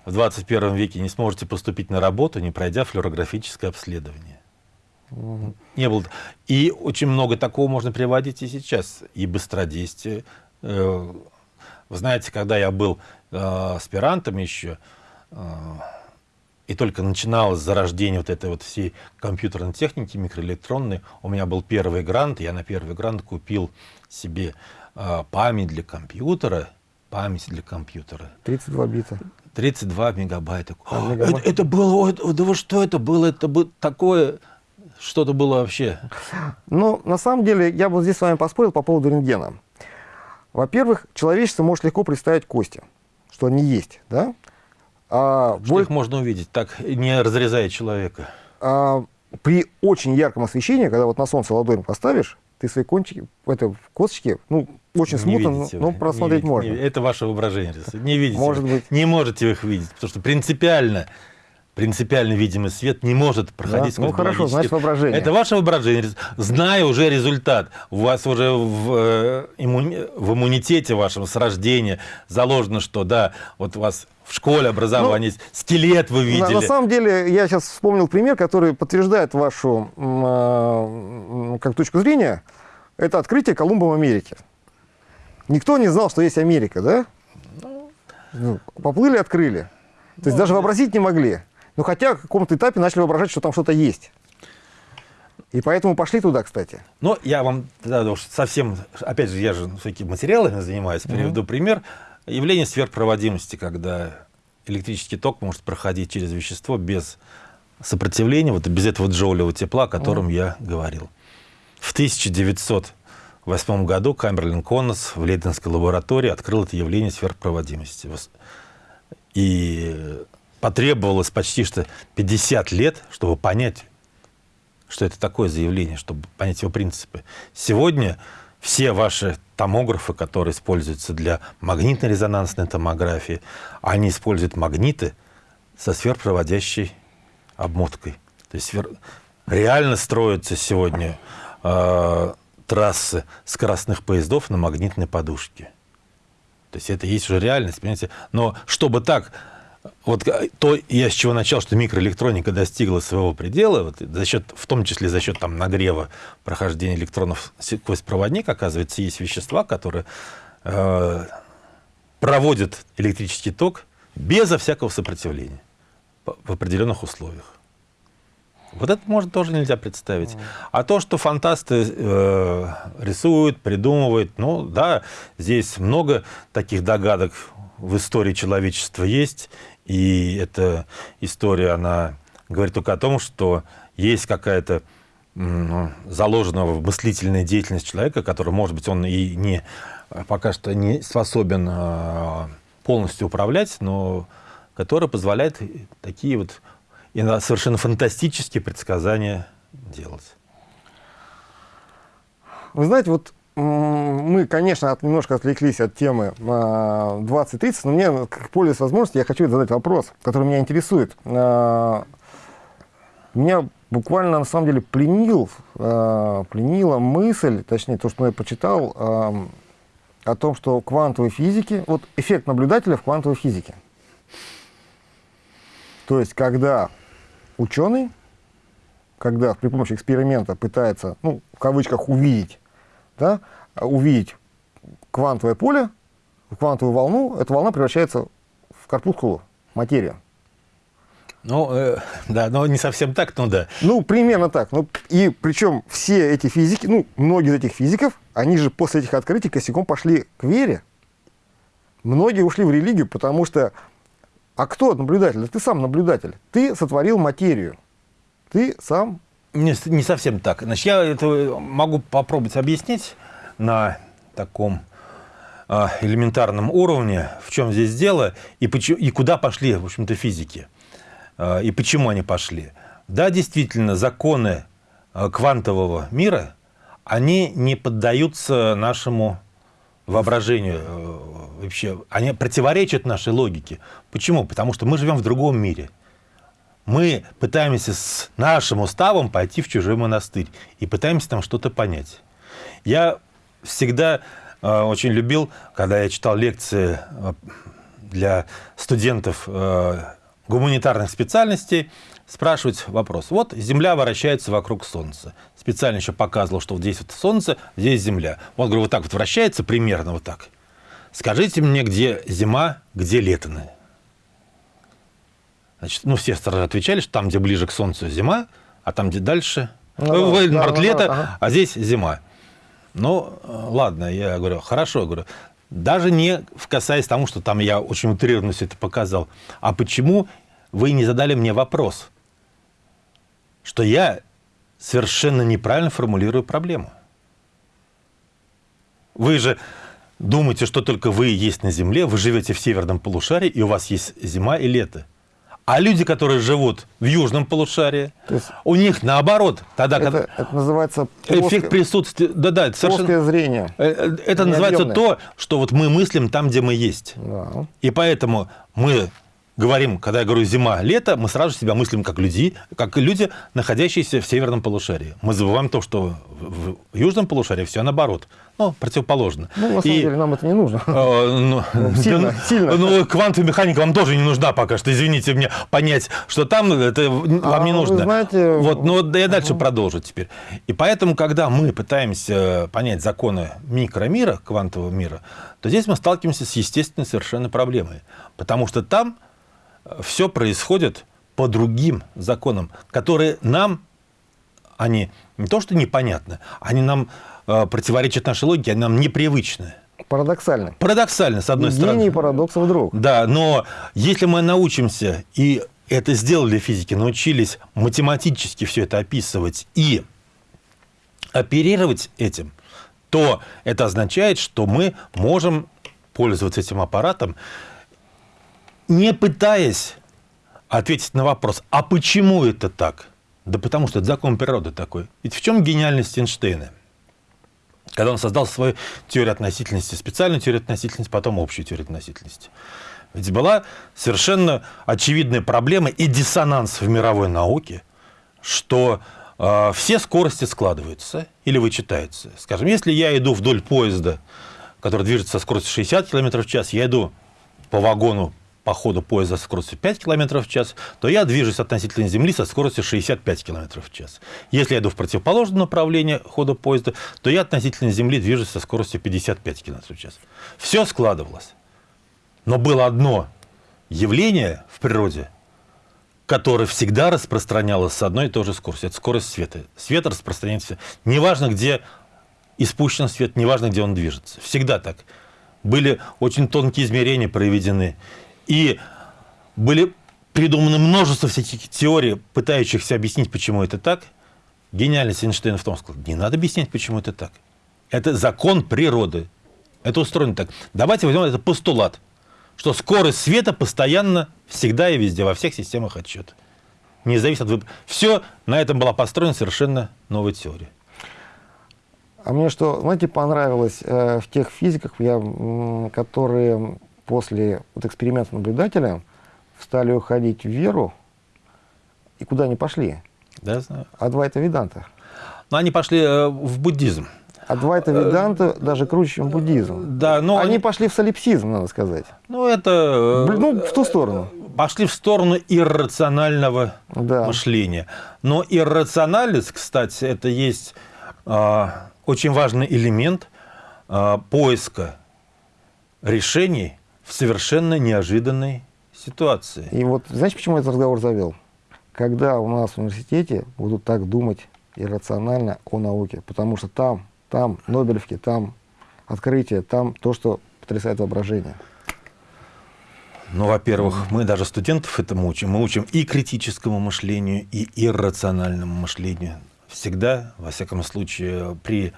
Speaker 2: в 21 веке не сможете поступить на работу, не пройдя флюорографическое обследование. Угу. Не было. И очень много такого можно приводить и сейчас. И быстродействие. Э, вы знаете, когда я был э, аспирантом еще, э, и только начиналось зарождение вот этой вот всей компьютерной техники, микроэлектронной, у меня был первый грант, я на первый грант купил себе э, память для компьютера, память для компьютера.
Speaker 1: 32 бита.
Speaker 2: 32 мегабайта. А, это, это было, это, да вы что это было? Это было такое, что-то было вообще.
Speaker 1: Ну, на самом деле, я бы здесь с вами поспорил по поводу рентгена. Во-первых, человечество может легко представить кости, что они есть, да?
Speaker 2: А, Что боль... их можно увидеть, так не разрезая человека?
Speaker 1: А, при очень ярком освещении, когда вот на солнце ладонь поставишь, ты свои кончики, это, косточки, ну, очень смутно, но, но просмотреть
Speaker 2: не
Speaker 1: можно. Не,
Speaker 2: это ваше воображение. Не видите.
Speaker 1: Может
Speaker 2: вы,
Speaker 1: быть.
Speaker 2: Не можете их видеть, потому что принципиально принципиально видимый свет не может проходить
Speaker 1: да? Ну хорошо, значит воображение.
Speaker 2: Это ваше воображение. Зная уже результат, у вас уже в, э, иммуни... в иммунитете вашем с рождения заложено, что да, вот у вас в школе образование ну, скелет вы видели.
Speaker 1: На, на самом деле, я сейчас вспомнил пример, который подтверждает вашу э, как точку зрения. Это открытие Колумба в Америке. Никто не знал, что есть Америка, да? Ну, Поплыли, открыли. То есть ну, даже вообразить не могли. Ну, хотя в каком-то этапе начали воображать, что там что-то есть. И поэтому пошли туда, кстати.
Speaker 2: Но я вам да, уж совсем, опять же, я же всякими материалами занимаюсь, приведу mm -hmm. пример. Явление сверхпроводимости, когда электрический ток может проходить через вещество без сопротивления, вот без этого джоулевого тепла, о котором mm. я говорил. В 1908 году Камберлин Коннес в Лейденской лаборатории открыл это явление сверхпроводимости. И потребовалось почти что 50 лет, чтобы понять, что это такое заявление, чтобы понять его принципы. Сегодня все ваши томографы, которые используются для магнитно-резонансной томографии, они используют магниты со сверхпроводящей обмоткой. То есть реально строятся сегодня э, трассы скоростных поездов на магнитной подушке. То есть это есть уже реальность, понимаете? Но чтобы так вот э, то я с чего начал, что микроэлектроника достигла своего предела, вот, за счет, в том числе за счет там, нагрева прохождения электронов сквозь проводник, оказывается, есть вещества, которые э, проводят электрический ток безо всякого сопротивления в определенных условиях. Вот это, может, тоже нельзя представить. А то, что фантасты э, рисуют, придумывают, ну да, здесь много таких догадок в истории человечества есть, и эта история, она говорит только о том, что есть какая-то ну, заложенная в мыслительная деятельность человека, которая, может быть, он и не, пока что не способен а, полностью управлять, но которая позволяет такие вот совершенно фантастические предсказания делать.
Speaker 1: Вы знаете, вот мы, конечно, немножко отвлеклись от темы 2030, но мне, пользуясь возможностью, я хочу задать вопрос, который меня интересует. А, меня буквально, на самом деле, пленил, а, пленила мысль, точнее, то, что я почитал, а, о том, что квантовой физики, вот эффект наблюдателя в квантовой физике. То есть, когда ученый, когда при помощи эксперимента пытается, ну, в кавычках, увидеть да, увидеть квантовое поле, квантовую волну, эта волна превращается в корпускулу, материю.
Speaker 2: Ну, э, да, но не совсем так, но да.
Speaker 1: Ну, примерно так. Ну, и причем все эти физики, ну, многие из этих физиков, они же после этих открытий косяком пошли к вере. Многие ушли в религию, потому что... А кто наблюдатель? Да ты сам наблюдатель. Ты сотворил материю. Ты сам
Speaker 2: не, не совсем так. Значит, я это могу попробовать объяснить на таком э, элементарном уровне, в чем здесь дело и, почему, и куда пошли, в общем-то, физики. Э, и почему они пошли. Да, действительно, законы э, квантового мира, они не поддаются нашему воображению вообще. Они противоречат нашей логике. Почему? Потому что мы живем в другом мире мы пытаемся с нашим уставом пойти в чужой монастырь и пытаемся там что-то понять. Я всегда э, очень любил, когда я читал лекции э, для студентов э, гуманитарных специальностей, спрашивать вопрос. Вот Земля вращается вокруг Солнца. Специально еще показывал, что вот здесь вот Солнце, здесь Земля. Вот, говорю, вот так вот вращается примерно вот так. Скажите мне, где зима, где лето? Значит, ну, все сразу отвечали, что там, где ближе к Солнцу, зима, а там, где дальше, ну, э, да, март, да, лето, ага. а здесь зима. Ну, ладно, я говорю, хорошо, я говорю, даже не касаясь тому, что там я очень утрированно все это показал, а почему вы не задали мне вопрос, что я совершенно неправильно формулирую проблему? Вы же думаете, что только вы есть на Земле, вы живете в северном полушарии, и у вас есть зима и лето. А люди, которые живут в южном полушарии, есть, у них наоборот.
Speaker 1: Тогда, это, когда... это называется
Speaker 2: плоско... эффект присутствия. Да, да,
Speaker 1: это совершенно... Зрение.
Speaker 2: Э, э, это называется то, что вот мы мыслим там, где мы есть. Да. И поэтому мы говорим, когда я говорю зима, лето, мы сразу себя мыслим как люди, как люди, находящиеся в северном полушарии. Мы забываем то, что в южном полушарии все наоборот. Ну, противоположно.
Speaker 1: Ну, на самом и, деле, нам это не нужно. Э,
Speaker 2: ну, ну, сильно, да, сильно. Ну, квантовая механика вам тоже не нужна пока что. Извините мне, понять, что там, это вам а, не нужно.
Speaker 1: Знаете...
Speaker 2: Вот, но да я дальше угу. продолжу теперь. И поэтому, когда мы пытаемся понять законы микромира, квантового мира, то здесь мы сталкиваемся с естественной совершенно проблемой. Потому что там все происходит по другим законам, которые нам, они не то что непонятны, они нам э, противоречат нашей логике, они нам непривычны.
Speaker 1: Парадоксально.
Speaker 2: Парадоксально, с одной
Speaker 1: Гений
Speaker 2: стороны.
Speaker 1: Гений парадоксов друг.
Speaker 2: Да, но если мы научимся, и это сделали физики, научились математически все это описывать и оперировать этим, то это означает, что мы можем пользоваться этим аппаратом, не пытаясь ответить на вопрос, а почему это так? Да потому что это закон природы такой. Ведь в чем гениальность Эйнштейна? Когда он создал свою теорию относительности, специальную теорию относительности, потом общую теорию относительности. Ведь была совершенно очевидная проблема и диссонанс в мировой науке, что э, все скорости складываются или вычитаются. Скажем, если я иду вдоль поезда, который движется со скоростью 60 км в час, я иду по вагону по ходу поезда со скоростью 5 км в час, то я движусь относительно Земли со скоростью 65 км в час. Если я иду в противоположном направлении хода поезда, то я относительно Земли движусь со скоростью 55 км в час. Все складывалось. Но было одно явление в природе, которое всегда распространялось с одной и той же скоростью. Это скорость света. Свет распространяется. Неважно, где испущен свет, неважно, где он движется. Всегда так. Были очень тонкие измерения проведены. И были придуманы множество всяких теорий, пытающихся объяснить, почему это так. Гениальность Эйнштейна в том, что не надо объяснять, почему это так. Это закон природы. Это устроено так. Давайте возьмем это постулат что скорость света постоянно, всегда и везде, во всех системах отчета. Не зависит от выбора. Все, на этом была построена совершенно новая теория.
Speaker 1: А мне что, знаете, понравилось э, в тех физиках, я, которые после вот эксперимента наблюдателя стали уходить в веру, и куда они пошли?
Speaker 2: Да, знаю.
Speaker 1: Адвайта Веданта.
Speaker 2: Но они пошли э, в буддизм.
Speaker 1: Адвайта Веданта даже круче, чем буддизм.
Speaker 2: Да, но
Speaker 1: они, они пошли в солипсизм, надо сказать.
Speaker 2: Ну, это...
Speaker 1: Ну, в ту сторону.
Speaker 2: Пошли в сторону иррационального да. мышления. Но иррациональность, кстати, это есть э, очень важный элемент э, поиска решений в совершенно неожиданной ситуации.
Speaker 1: И вот, знаете, почему я этот разговор завел? Когда у нас в университете будут так думать иррационально о науке, потому что там там Нобелевки, там открытие, там то, что потрясает воображение.
Speaker 2: Ну, во-первых, мы даже студентов этому учим. Мы учим и критическому мышлению, и иррациональному мышлению. Всегда, во всяком случае, при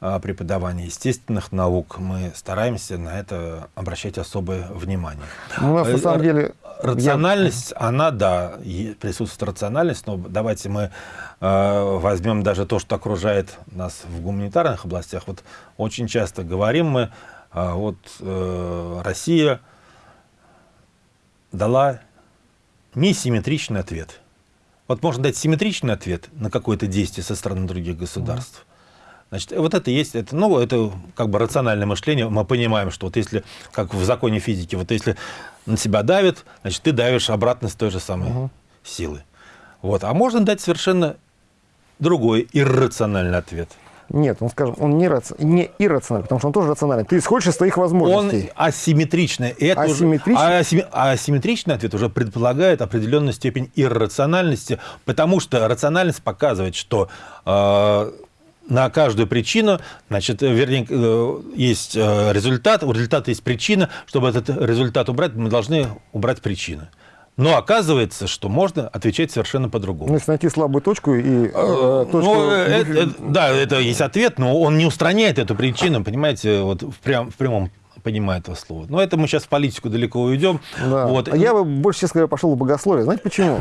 Speaker 2: а, преподавании естественных наук мы стараемся на это обращать особое внимание.
Speaker 1: Ну, у нас, на самом деле,
Speaker 2: Рациональность, я... она, да, присутствует рациональность, но давайте мы э, возьмем даже то, что окружает нас в гуманитарных областях. Вот очень часто говорим мы, э, вот э, Россия дала несимметричный ответ. Вот можно дать симметричный ответ на какое-то действие со стороны других государств. Значит, вот это есть, это, ну, это как бы рациональное мышление. Мы понимаем, что вот если, как в законе физики, вот если на себя давит, значит, ты давишь обратно с той же самой угу. силы. Вот. А можно дать совершенно другой иррациональный ответ.
Speaker 1: Нет, он, скажем, он не, раци... не иррациональный, потому что он тоже рациональный. Ты исходишь из твоих возможностей.
Speaker 2: Он асимметричный. Это асимметричный? Уже, а асимметричный? А асимметричный ответ уже предполагает определенную степень иррациональности, потому что рациональность показывает, что э, на каждую причину, значит, вернее, э, есть э, результат, у результата есть причина. Чтобы этот результат убрать, мы должны убрать причину. Но оказывается, что можно отвечать совершенно по-другому. Ну,
Speaker 1: если найти слабую точку и э, э точку... Ну,
Speaker 2: это, да, это есть ответ, но он не устраняет эту причину, понимаете, вот в, прям, в прямом понимаю этого слова. Но это мы сейчас в политику далеко уйдем.
Speaker 1: Да. Вот. А я бы больше, честно говоря, пошел в богословие. Знаете почему?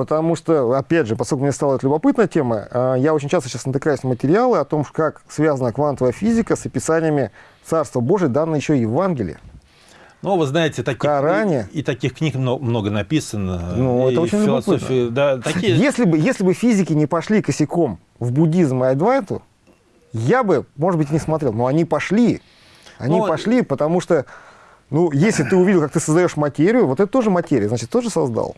Speaker 1: Потому что, опять же, поскольку мне стала это любопытная тема, э, я очень часто сейчас натыкаюсь на материалы о том, как связана квантовая физика с описаниями Царства Божия, данные еще Евангелие.
Speaker 2: Ну, вы знаете, таких, Коране. И, и таких книг много, много написано.
Speaker 1: Ну, это очень философии, да, такие... если, бы, если бы физики не пошли косяком в буддизм и адвайту, я бы, может быть, не смотрел. Но они пошли. Они ну, пошли, потому что, ну, если ты увидел, как ты создаешь материю, вот это тоже материя, значит, тоже создал.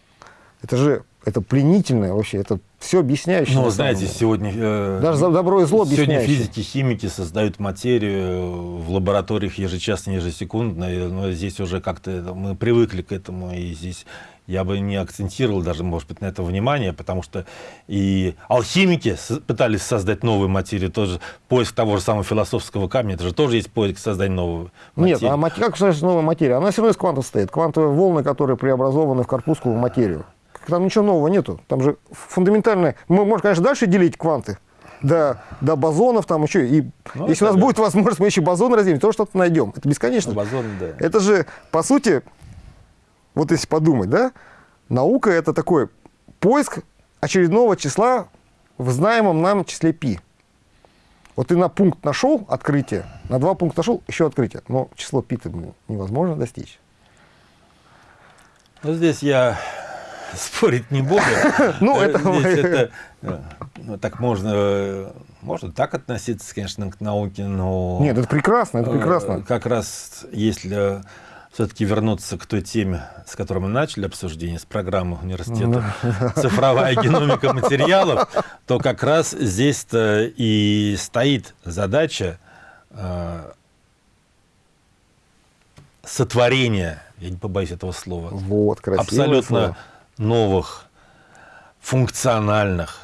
Speaker 1: Это же это пленительное вообще, это все объясняющее.
Speaker 2: Ну, знаете, сегодня... Э,
Speaker 1: Даже за добро и зло
Speaker 2: Сегодня физики, химики создают материю в лабораториях ежечасно, ежесекундно, но здесь уже как-то мы привыкли к этому, и здесь я бы не акцентировал даже, может быть, на это внимание, потому что и алхимики пытались создать новую материю, тоже поиск того же самого философского камня, это же тоже есть поиск создания нового
Speaker 1: материи. Нет, а как создать новая материя? Она все равно из квантов стоит. Квантовые волны, которые преобразованы в корпускулу материю. Там ничего нового нету. Там же фундаментальное... Мы можем, конечно, дальше делить кванты, до, до бозонов там еще. И ну, если у нас да. будет возможность, мы еще бозоны разделим, то что-то найдем. Это бесконечно.
Speaker 2: Бозон, да.
Speaker 1: Это же, по сути, вот если подумать, да, наука это такой поиск очередного числа в знаемом нам числе π. Вот ты на пункт нашел открытие, на два пункта нашел еще открытие, но число π невозможно достичь.
Speaker 2: Ну, здесь я спорить не буду. Ну, это... это ну, так можно, можно так относиться, конечно, к науке, но...
Speaker 1: Нет, это прекрасно, это прекрасно.
Speaker 2: Э, как раз если все-таки вернуться к той теме, с которой мы начали обсуждение, с программы университета «Цифровая геномика материалов», то как раз здесь-то и стоит задача э, сотворения, я не побоюсь этого слова,
Speaker 1: вот,
Speaker 2: абсолютно
Speaker 1: слово.
Speaker 2: Новых функциональных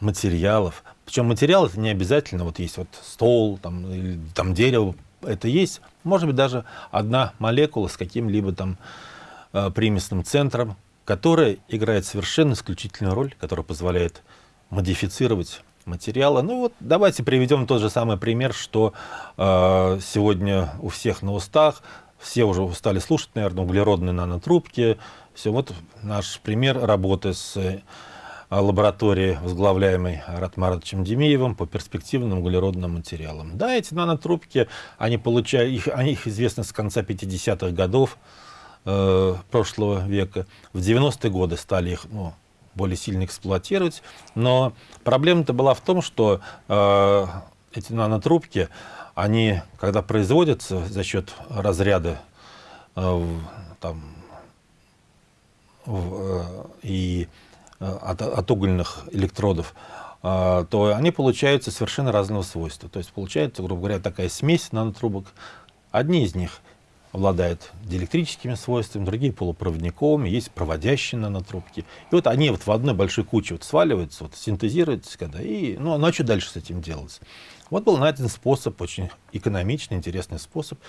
Speaker 2: материалов. Причем материал это не обязательно, вот есть вот стол, там, или там дерево, это есть, может быть, даже одна молекула с каким-либо там э, примесным центром, которая играет совершенно исключительную роль, которая позволяет модифицировать материалы. Ну вот давайте приведем тот же самый пример, что э, сегодня у всех на устах, все уже устали слушать, наверное, углеродные нанотрубки. Все, вот наш пример работы с лаборатории, возглавляемой Ратмаровичем Демеевым по перспективным углеродным материалам. Да, эти нанотрубки, они получают, их, о них известно с конца 50-х годов э, прошлого века. В 90-е годы стали их ну, более сильно эксплуатировать, но проблема-то была в том, что э, эти нанотрубки, они, когда производятся за счет разряда э, там, э, и Э, от, от угольных электродов, э, то они получаются совершенно разного свойства. То есть получается, грубо говоря, такая смесь нанотрубок. Одни из них обладают диэлектрическими свойствами, другие полупроводниковыми, есть проводящие нанотрубки. И вот они вот в одной большой куче вот сваливаются, вот синтезируются, когда, и, ну, ну а что дальше с этим делать? Вот был найден способ, очень экономичный, интересный способ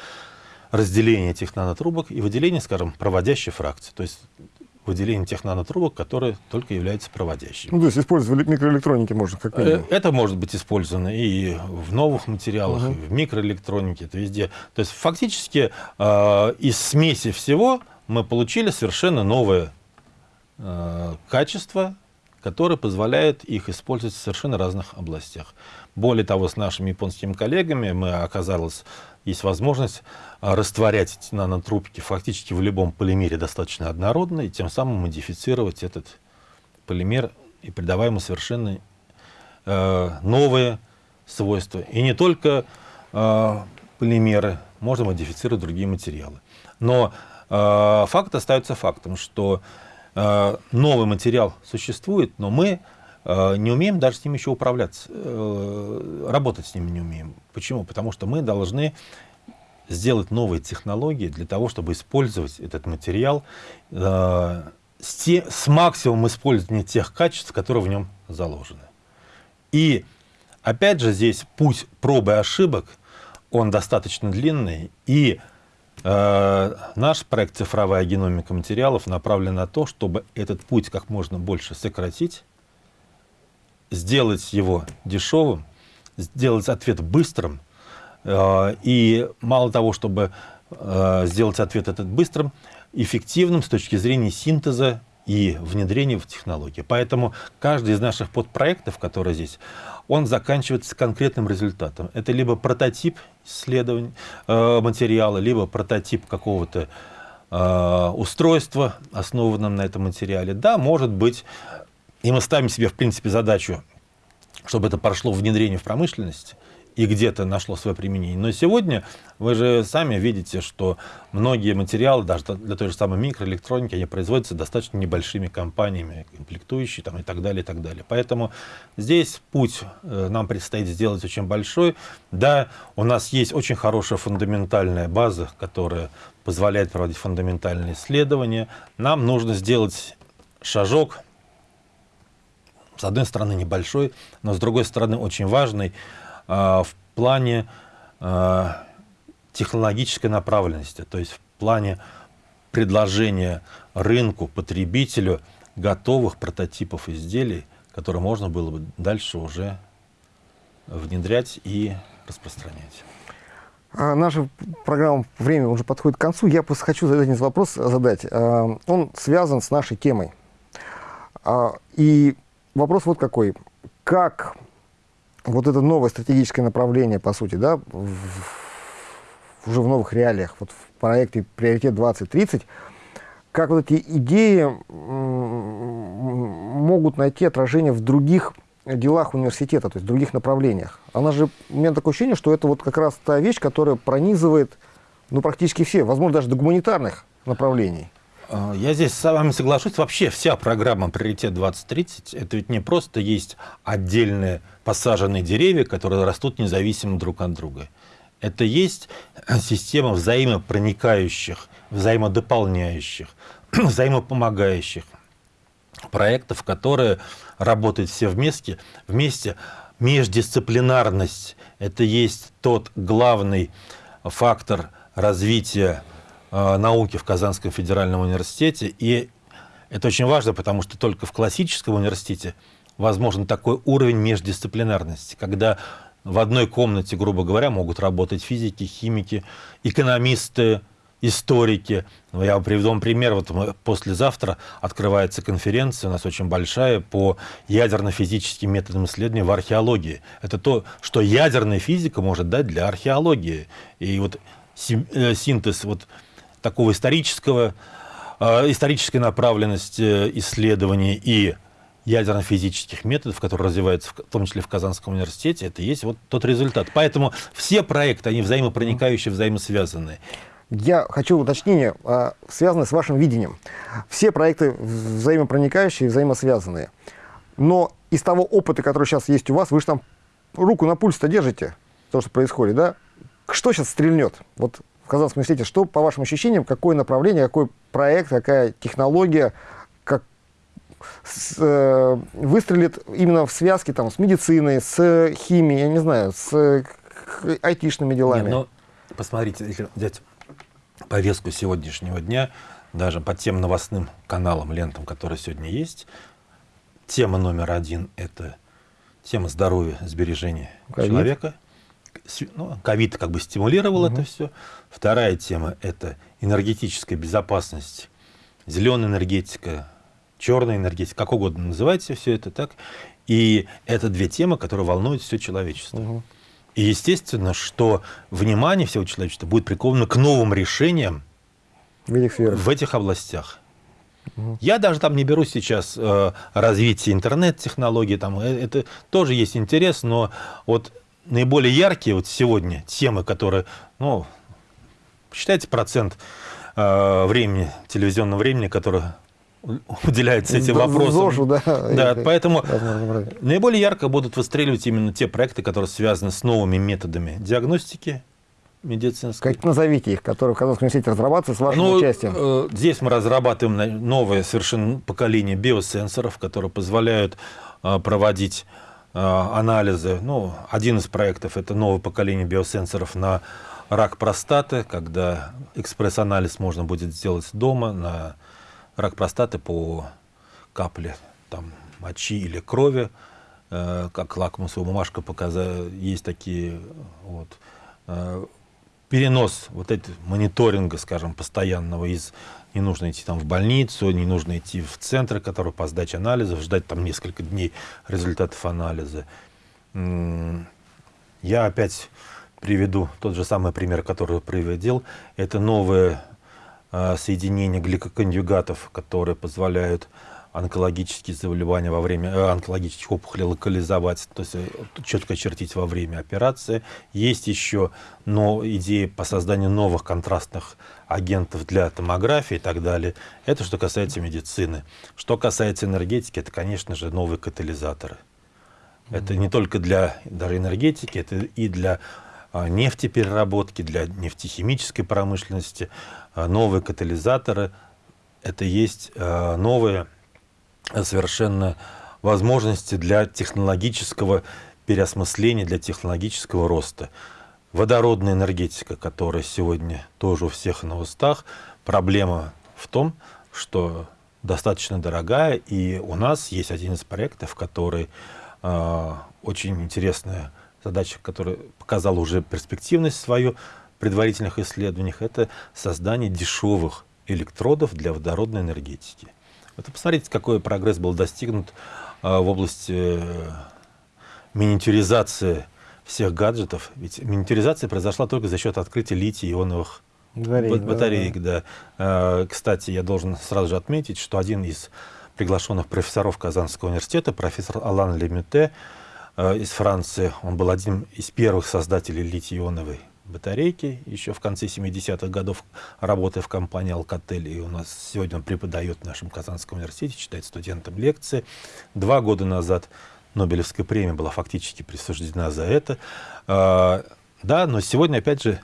Speaker 2: разделения этих нанотрубок и выделения, скажем, проводящей фракции. То есть выделение тех нанотрубок, которые только являются проводящими.
Speaker 1: Ну, то есть использовать в микроэлектронике можно как минимум?
Speaker 2: Э, это может быть использовано и в новых материалах, угу. и в микроэлектронике, это везде. То есть фактически э, из смеси всего мы получили совершенно новое э, качество, которое позволяет их использовать в совершенно разных областях. Более того, с нашими японскими коллегами мы оказалось, есть возможность а, растворять нанотрубки фактически в любом полимере достаточно однородно, и тем самым модифицировать этот полимер и придавая ему совершенно э, новые свойства. И не только э, полимеры, можно модифицировать другие материалы. Но э, факт остается фактом, что э, новый материал существует, но мы не умеем даже с ним еще управляться, э, работать с ними не умеем. Почему? Потому что мы должны сделать новые технологии для того, чтобы использовать этот материал э, с, те, с максимумом использования тех качеств, которые в нем заложены. И опять же здесь путь пробы и ошибок, он достаточно длинный, и э, наш проект «Цифровая геномика материалов» направлен на то, чтобы этот путь как можно больше сократить, сделать его дешевым, сделать ответ быстрым, Э, и мало того, чтобы э, сделать ответ этот быстрым, эффективным с точки зрения синтеза и внедрения в технологии. Поэтому каждый из наших подпроектов, который здесь, он заканчивается конкретным результатом. Это либо прототип исследования э, материала, либо прототип какого-то устройства, основанного на этом материале. Да, может быть, и мы ставим себе, в принципе, задачу, чтобы это прошло внедрение в промышленность, и где-то нашло свое применение. Но сегодня вы же сами видите, что многие материалы, даже для той же самой микроэлектроники, они производятся достаточно небольшими компаниями, комплектующие там, и так далее, и так далее. Поэтому здесь путь э, нам предстоит сделать очень большой. Да, у нас есть очень хорошая фундаментальная база, которая позволяет проводить фундаментальные исследования. Нам нужно сделать шажок, с одной стороны небольшой, но с другой стороны очень важный, а, в плане а, технологической направленности, то есть в плане предложения рынку, потребителю готовых прототипов изделий, которые можно было бы дальше уже внедрять и распространять.
Speaker 1: А, наша программа «Время» уже подходит к концу. Я просто хочу задать один вопрос задать. Он связан с нашей темой. И вопрос вот какой. Как вот это новое стратегическое направление, по сути, да, в, уже в новых реалиях, вот в проекте «Приоритет 2030», как вот эти идеи могут найти отражение в других делах университета, то есть в других направлениях. Она же, у меня такое ощущение, что это вот как раз та вещь, которая пронизывает ну, практически все, возможно, даже до гуманитарных направлений.
Speaker 2: А, я здесь с вами соглашусь. Вообще вся программа «Приоритет 2030» это ведь не просто есть отдельные посаженные деревья, которые растут независимо друг от друга. Это есть система взаимопроникающих, взаимодополняющих, взаимопомогающих проектов, которые работают все вместе. вместе. Междисциплинарность – это есть тот главный фактор развития науки в Казанском федеральном университете. И это очень важно, потому что только в классическом университете возможен такой уровень междисциплинарности, когда в одной комнате, грубо говоря, могут работать физики, химики, экономисты, историки. Я приведу вам пример. Вот послезавтра открывается конференция, у нас очень большая, по ядерно-физическим методам исследования в археологии. Это то, что ядерная физика может дать для археологии. И вот э, синтез вот такого исторического, э, исторической направленности исследований и ядерно-физических методов, которые развиваются в том числе в Казанском университете, это есть вот тот результат. Поэтому все проекты, они взаимопроникающие, взаимосвязанные.
Speaker 1: Я хочу уточнение, а, связанное с вашим видением. Все проекты взаимопроникающие, взаимосвязанные. Но из того опыта, который сейчас есть у вас, вы же там руку на пульс-то держите, то, что происходит, да? Что сейчас стрельнет? Вот Казанском университете. Что, по вашим ощущениям, какое направление, какой проект, какая технология, как с, э, выстрелит именно в связке там, с медициной, с химией, я не знаю, с айтишными делами? Нет, ну,
Speaker 2: посмотрите, если взять повестку сегодняшнего дня, даже по тем новостным каналам, лентам, которые сегодня есть, тема номер один – это тема здоровья, сбережения COVID. человека – ну, ковид как бы стимулировал угу. это все. Вторая тема – это энергетическая безопасность, зеленая энергетика, черная энергетика, как угодно называйте все это так. И это две темы, которые волнуют все человечество. Угу. И естественно, что внимание всего человечества будет приковано к новым решениям в этих, в этих областях. Угу. Я даже там не беру сейчас э, развитие интернет-технологий, там э, это тоже есть интерес, но вот наиболее яркие вот сегодня темы, которые, ну, считайте процент э, времени, телевизионного времени, которое уделяется этим вопросам. ЗОЖу, да. Да, поэтому наиболее ярко будут выстреливать именно те проекты, которые связаны с новыми методами диагностики медицинской.
Speaker 1: Как назовите их, которые в Казанском университете разрабатываются с вашим ну, участием?
Speaker 2: Э, здесь мы разрабатываем новое совершенно поколение биосенсоров, которые позволяют э, проводить анализы. Ну, один из проектов – это новое поколение биосенсоров на рак простаты, когда экспресс-анализ можно будет сделать дома на рак простаты по капле там, мочи или крови, э, как лакмусовая бумажка показала, есть такие вот, э, перенос вот этого мониторинга, скажем, постоянного из не нужно идти там в больницу, не нужно идти в центр, который по сдаче анализов, ждать там несколько дней результатов анализа. Я опять приведу тот же самый пример, который приводил. Это новые э, соединения гликоконъюгатов, которые позволяют онкологические заболевания во время э, онкологических опухолей локализовать, то есть э, четко чертить во время операции. Есть еще но, идеи по созданию новых контрастных агентов для томографии и так далее. Это что касается медицины. Что касается энергетики, это, конечно же, новые катализаторы. Это не только для даже энергетики, это и для а, нефтепереработки, для нефтехимической промышленности. А, новые катализаторы – это есть а, новые совершенно возможности для технологического переосмысления, для технологического роста. Водородная энергетика, которая сегодня тоже у всех на устах, проблема в том, что достаточно дорогая, и у нас есть один из проектов, который э, очень интересная задача, которая показала уже перспективность свою в предварительных исследованиях, это создание дешевых электродов для водородной энергетики. Вот посмотрите, какой прогресс был достигнут э, в области э, миниатюризации всех гаджетов. Ведь миниатюризация произошла только за счет открытия литий-ионовых батареек. батареек да. Да. Э, кстати, я должен сразу же отметить, что один из приглашенных профессоров Казанского университета, профессор Алан Лемюте из Франции, он был одним из первых создателей литий-ионовой батарейки, еще в конце 70-х годов, работая в компании «Алкотель», и у нас сегодня он преподает в нашем Казанском университете, читает студентам лекции. Два года назад Нобелевская премия была фактически присуждена за это. А, да, но сегодня, опять же...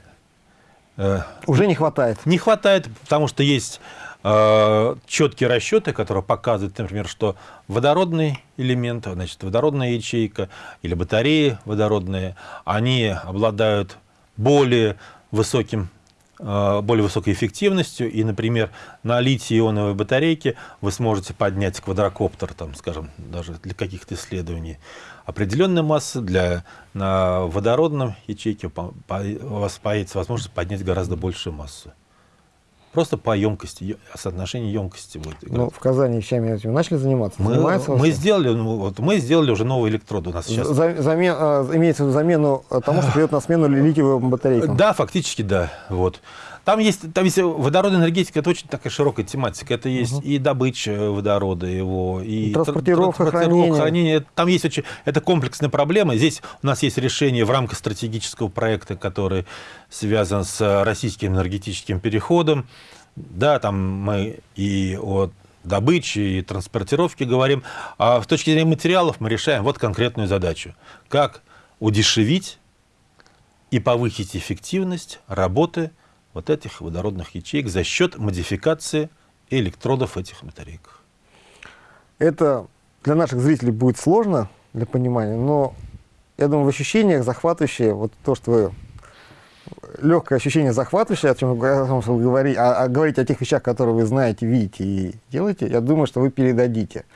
Speaker 1: Э, Уже не хватает.
Speaker 2: Не хватает, потому что есть э, четкие расчеты, которые показывают, например, что водородный элемент, значит, водородная ячейка или батареи водородные, они обладают более высоким э, более высокой эффективностью, и, например, на литий-ионовой батарейке вы сможете поднять квадрокоптер, там, скажем, даже для каких-то исследований определенной массы, для, на водородном ячейке у вас появится возможность поднять гораздо большую массу. Просто по емкости, соотношение емкости будет
Speaker 1: играть. Ну, в Казани вещами этим начали заниматься?
Speaker 2: Мы, мы, сделали, ну, вот, мы сделали уже новые электроды у нас сейчас.
Speaker 1: За, замен, а, имеется в виду замену тому, что придет на смену литиевым батарейкам?
Speaker 2: Да, фактически да. Вот. Там есть, там есть водородная энергетика, это очень такая широкая тематика. Это есть угу. и добыча водорода его, и
Speaker 1: транспортировка, транспортировка хранение. хранение.
Speaker 2: Там есть очень, это комплексная проблема. Здесь у нас есть решение в рамках стратегического проекта, который связан с российским энергетическим переходом. Да, там мы и о добыче и транспортировке говорим, а с точки зрения материалов мы решаем вот конкретную задачу. Как удешевить и повысить эффективность работы вот этих водородных ячеек за счет модификации электродов этих батарейках.
Speaker 1: Это для наших зрителей будет сложно для понимания, но я думаю, в ощущениях захватывающее, вот то, что вы легкое ощущение захватывающее, о чем вы говорите, а, а говорить о тех вещах, которые вы знаете, видите и делаете, я думаю, что вы передадите.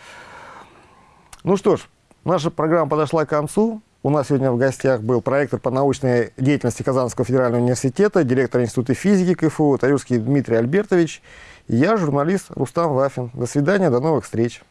Speaker 1: Ну что ж, наша программа подошла к концу. У нас сегодня в гостях был проектор по научной деятельности Казанского федерального университета, директор Института физики КФУ Таюрский Дмитрий Альбертович. Я, журналист Рустам Вафин. До свидания, до новых встреч.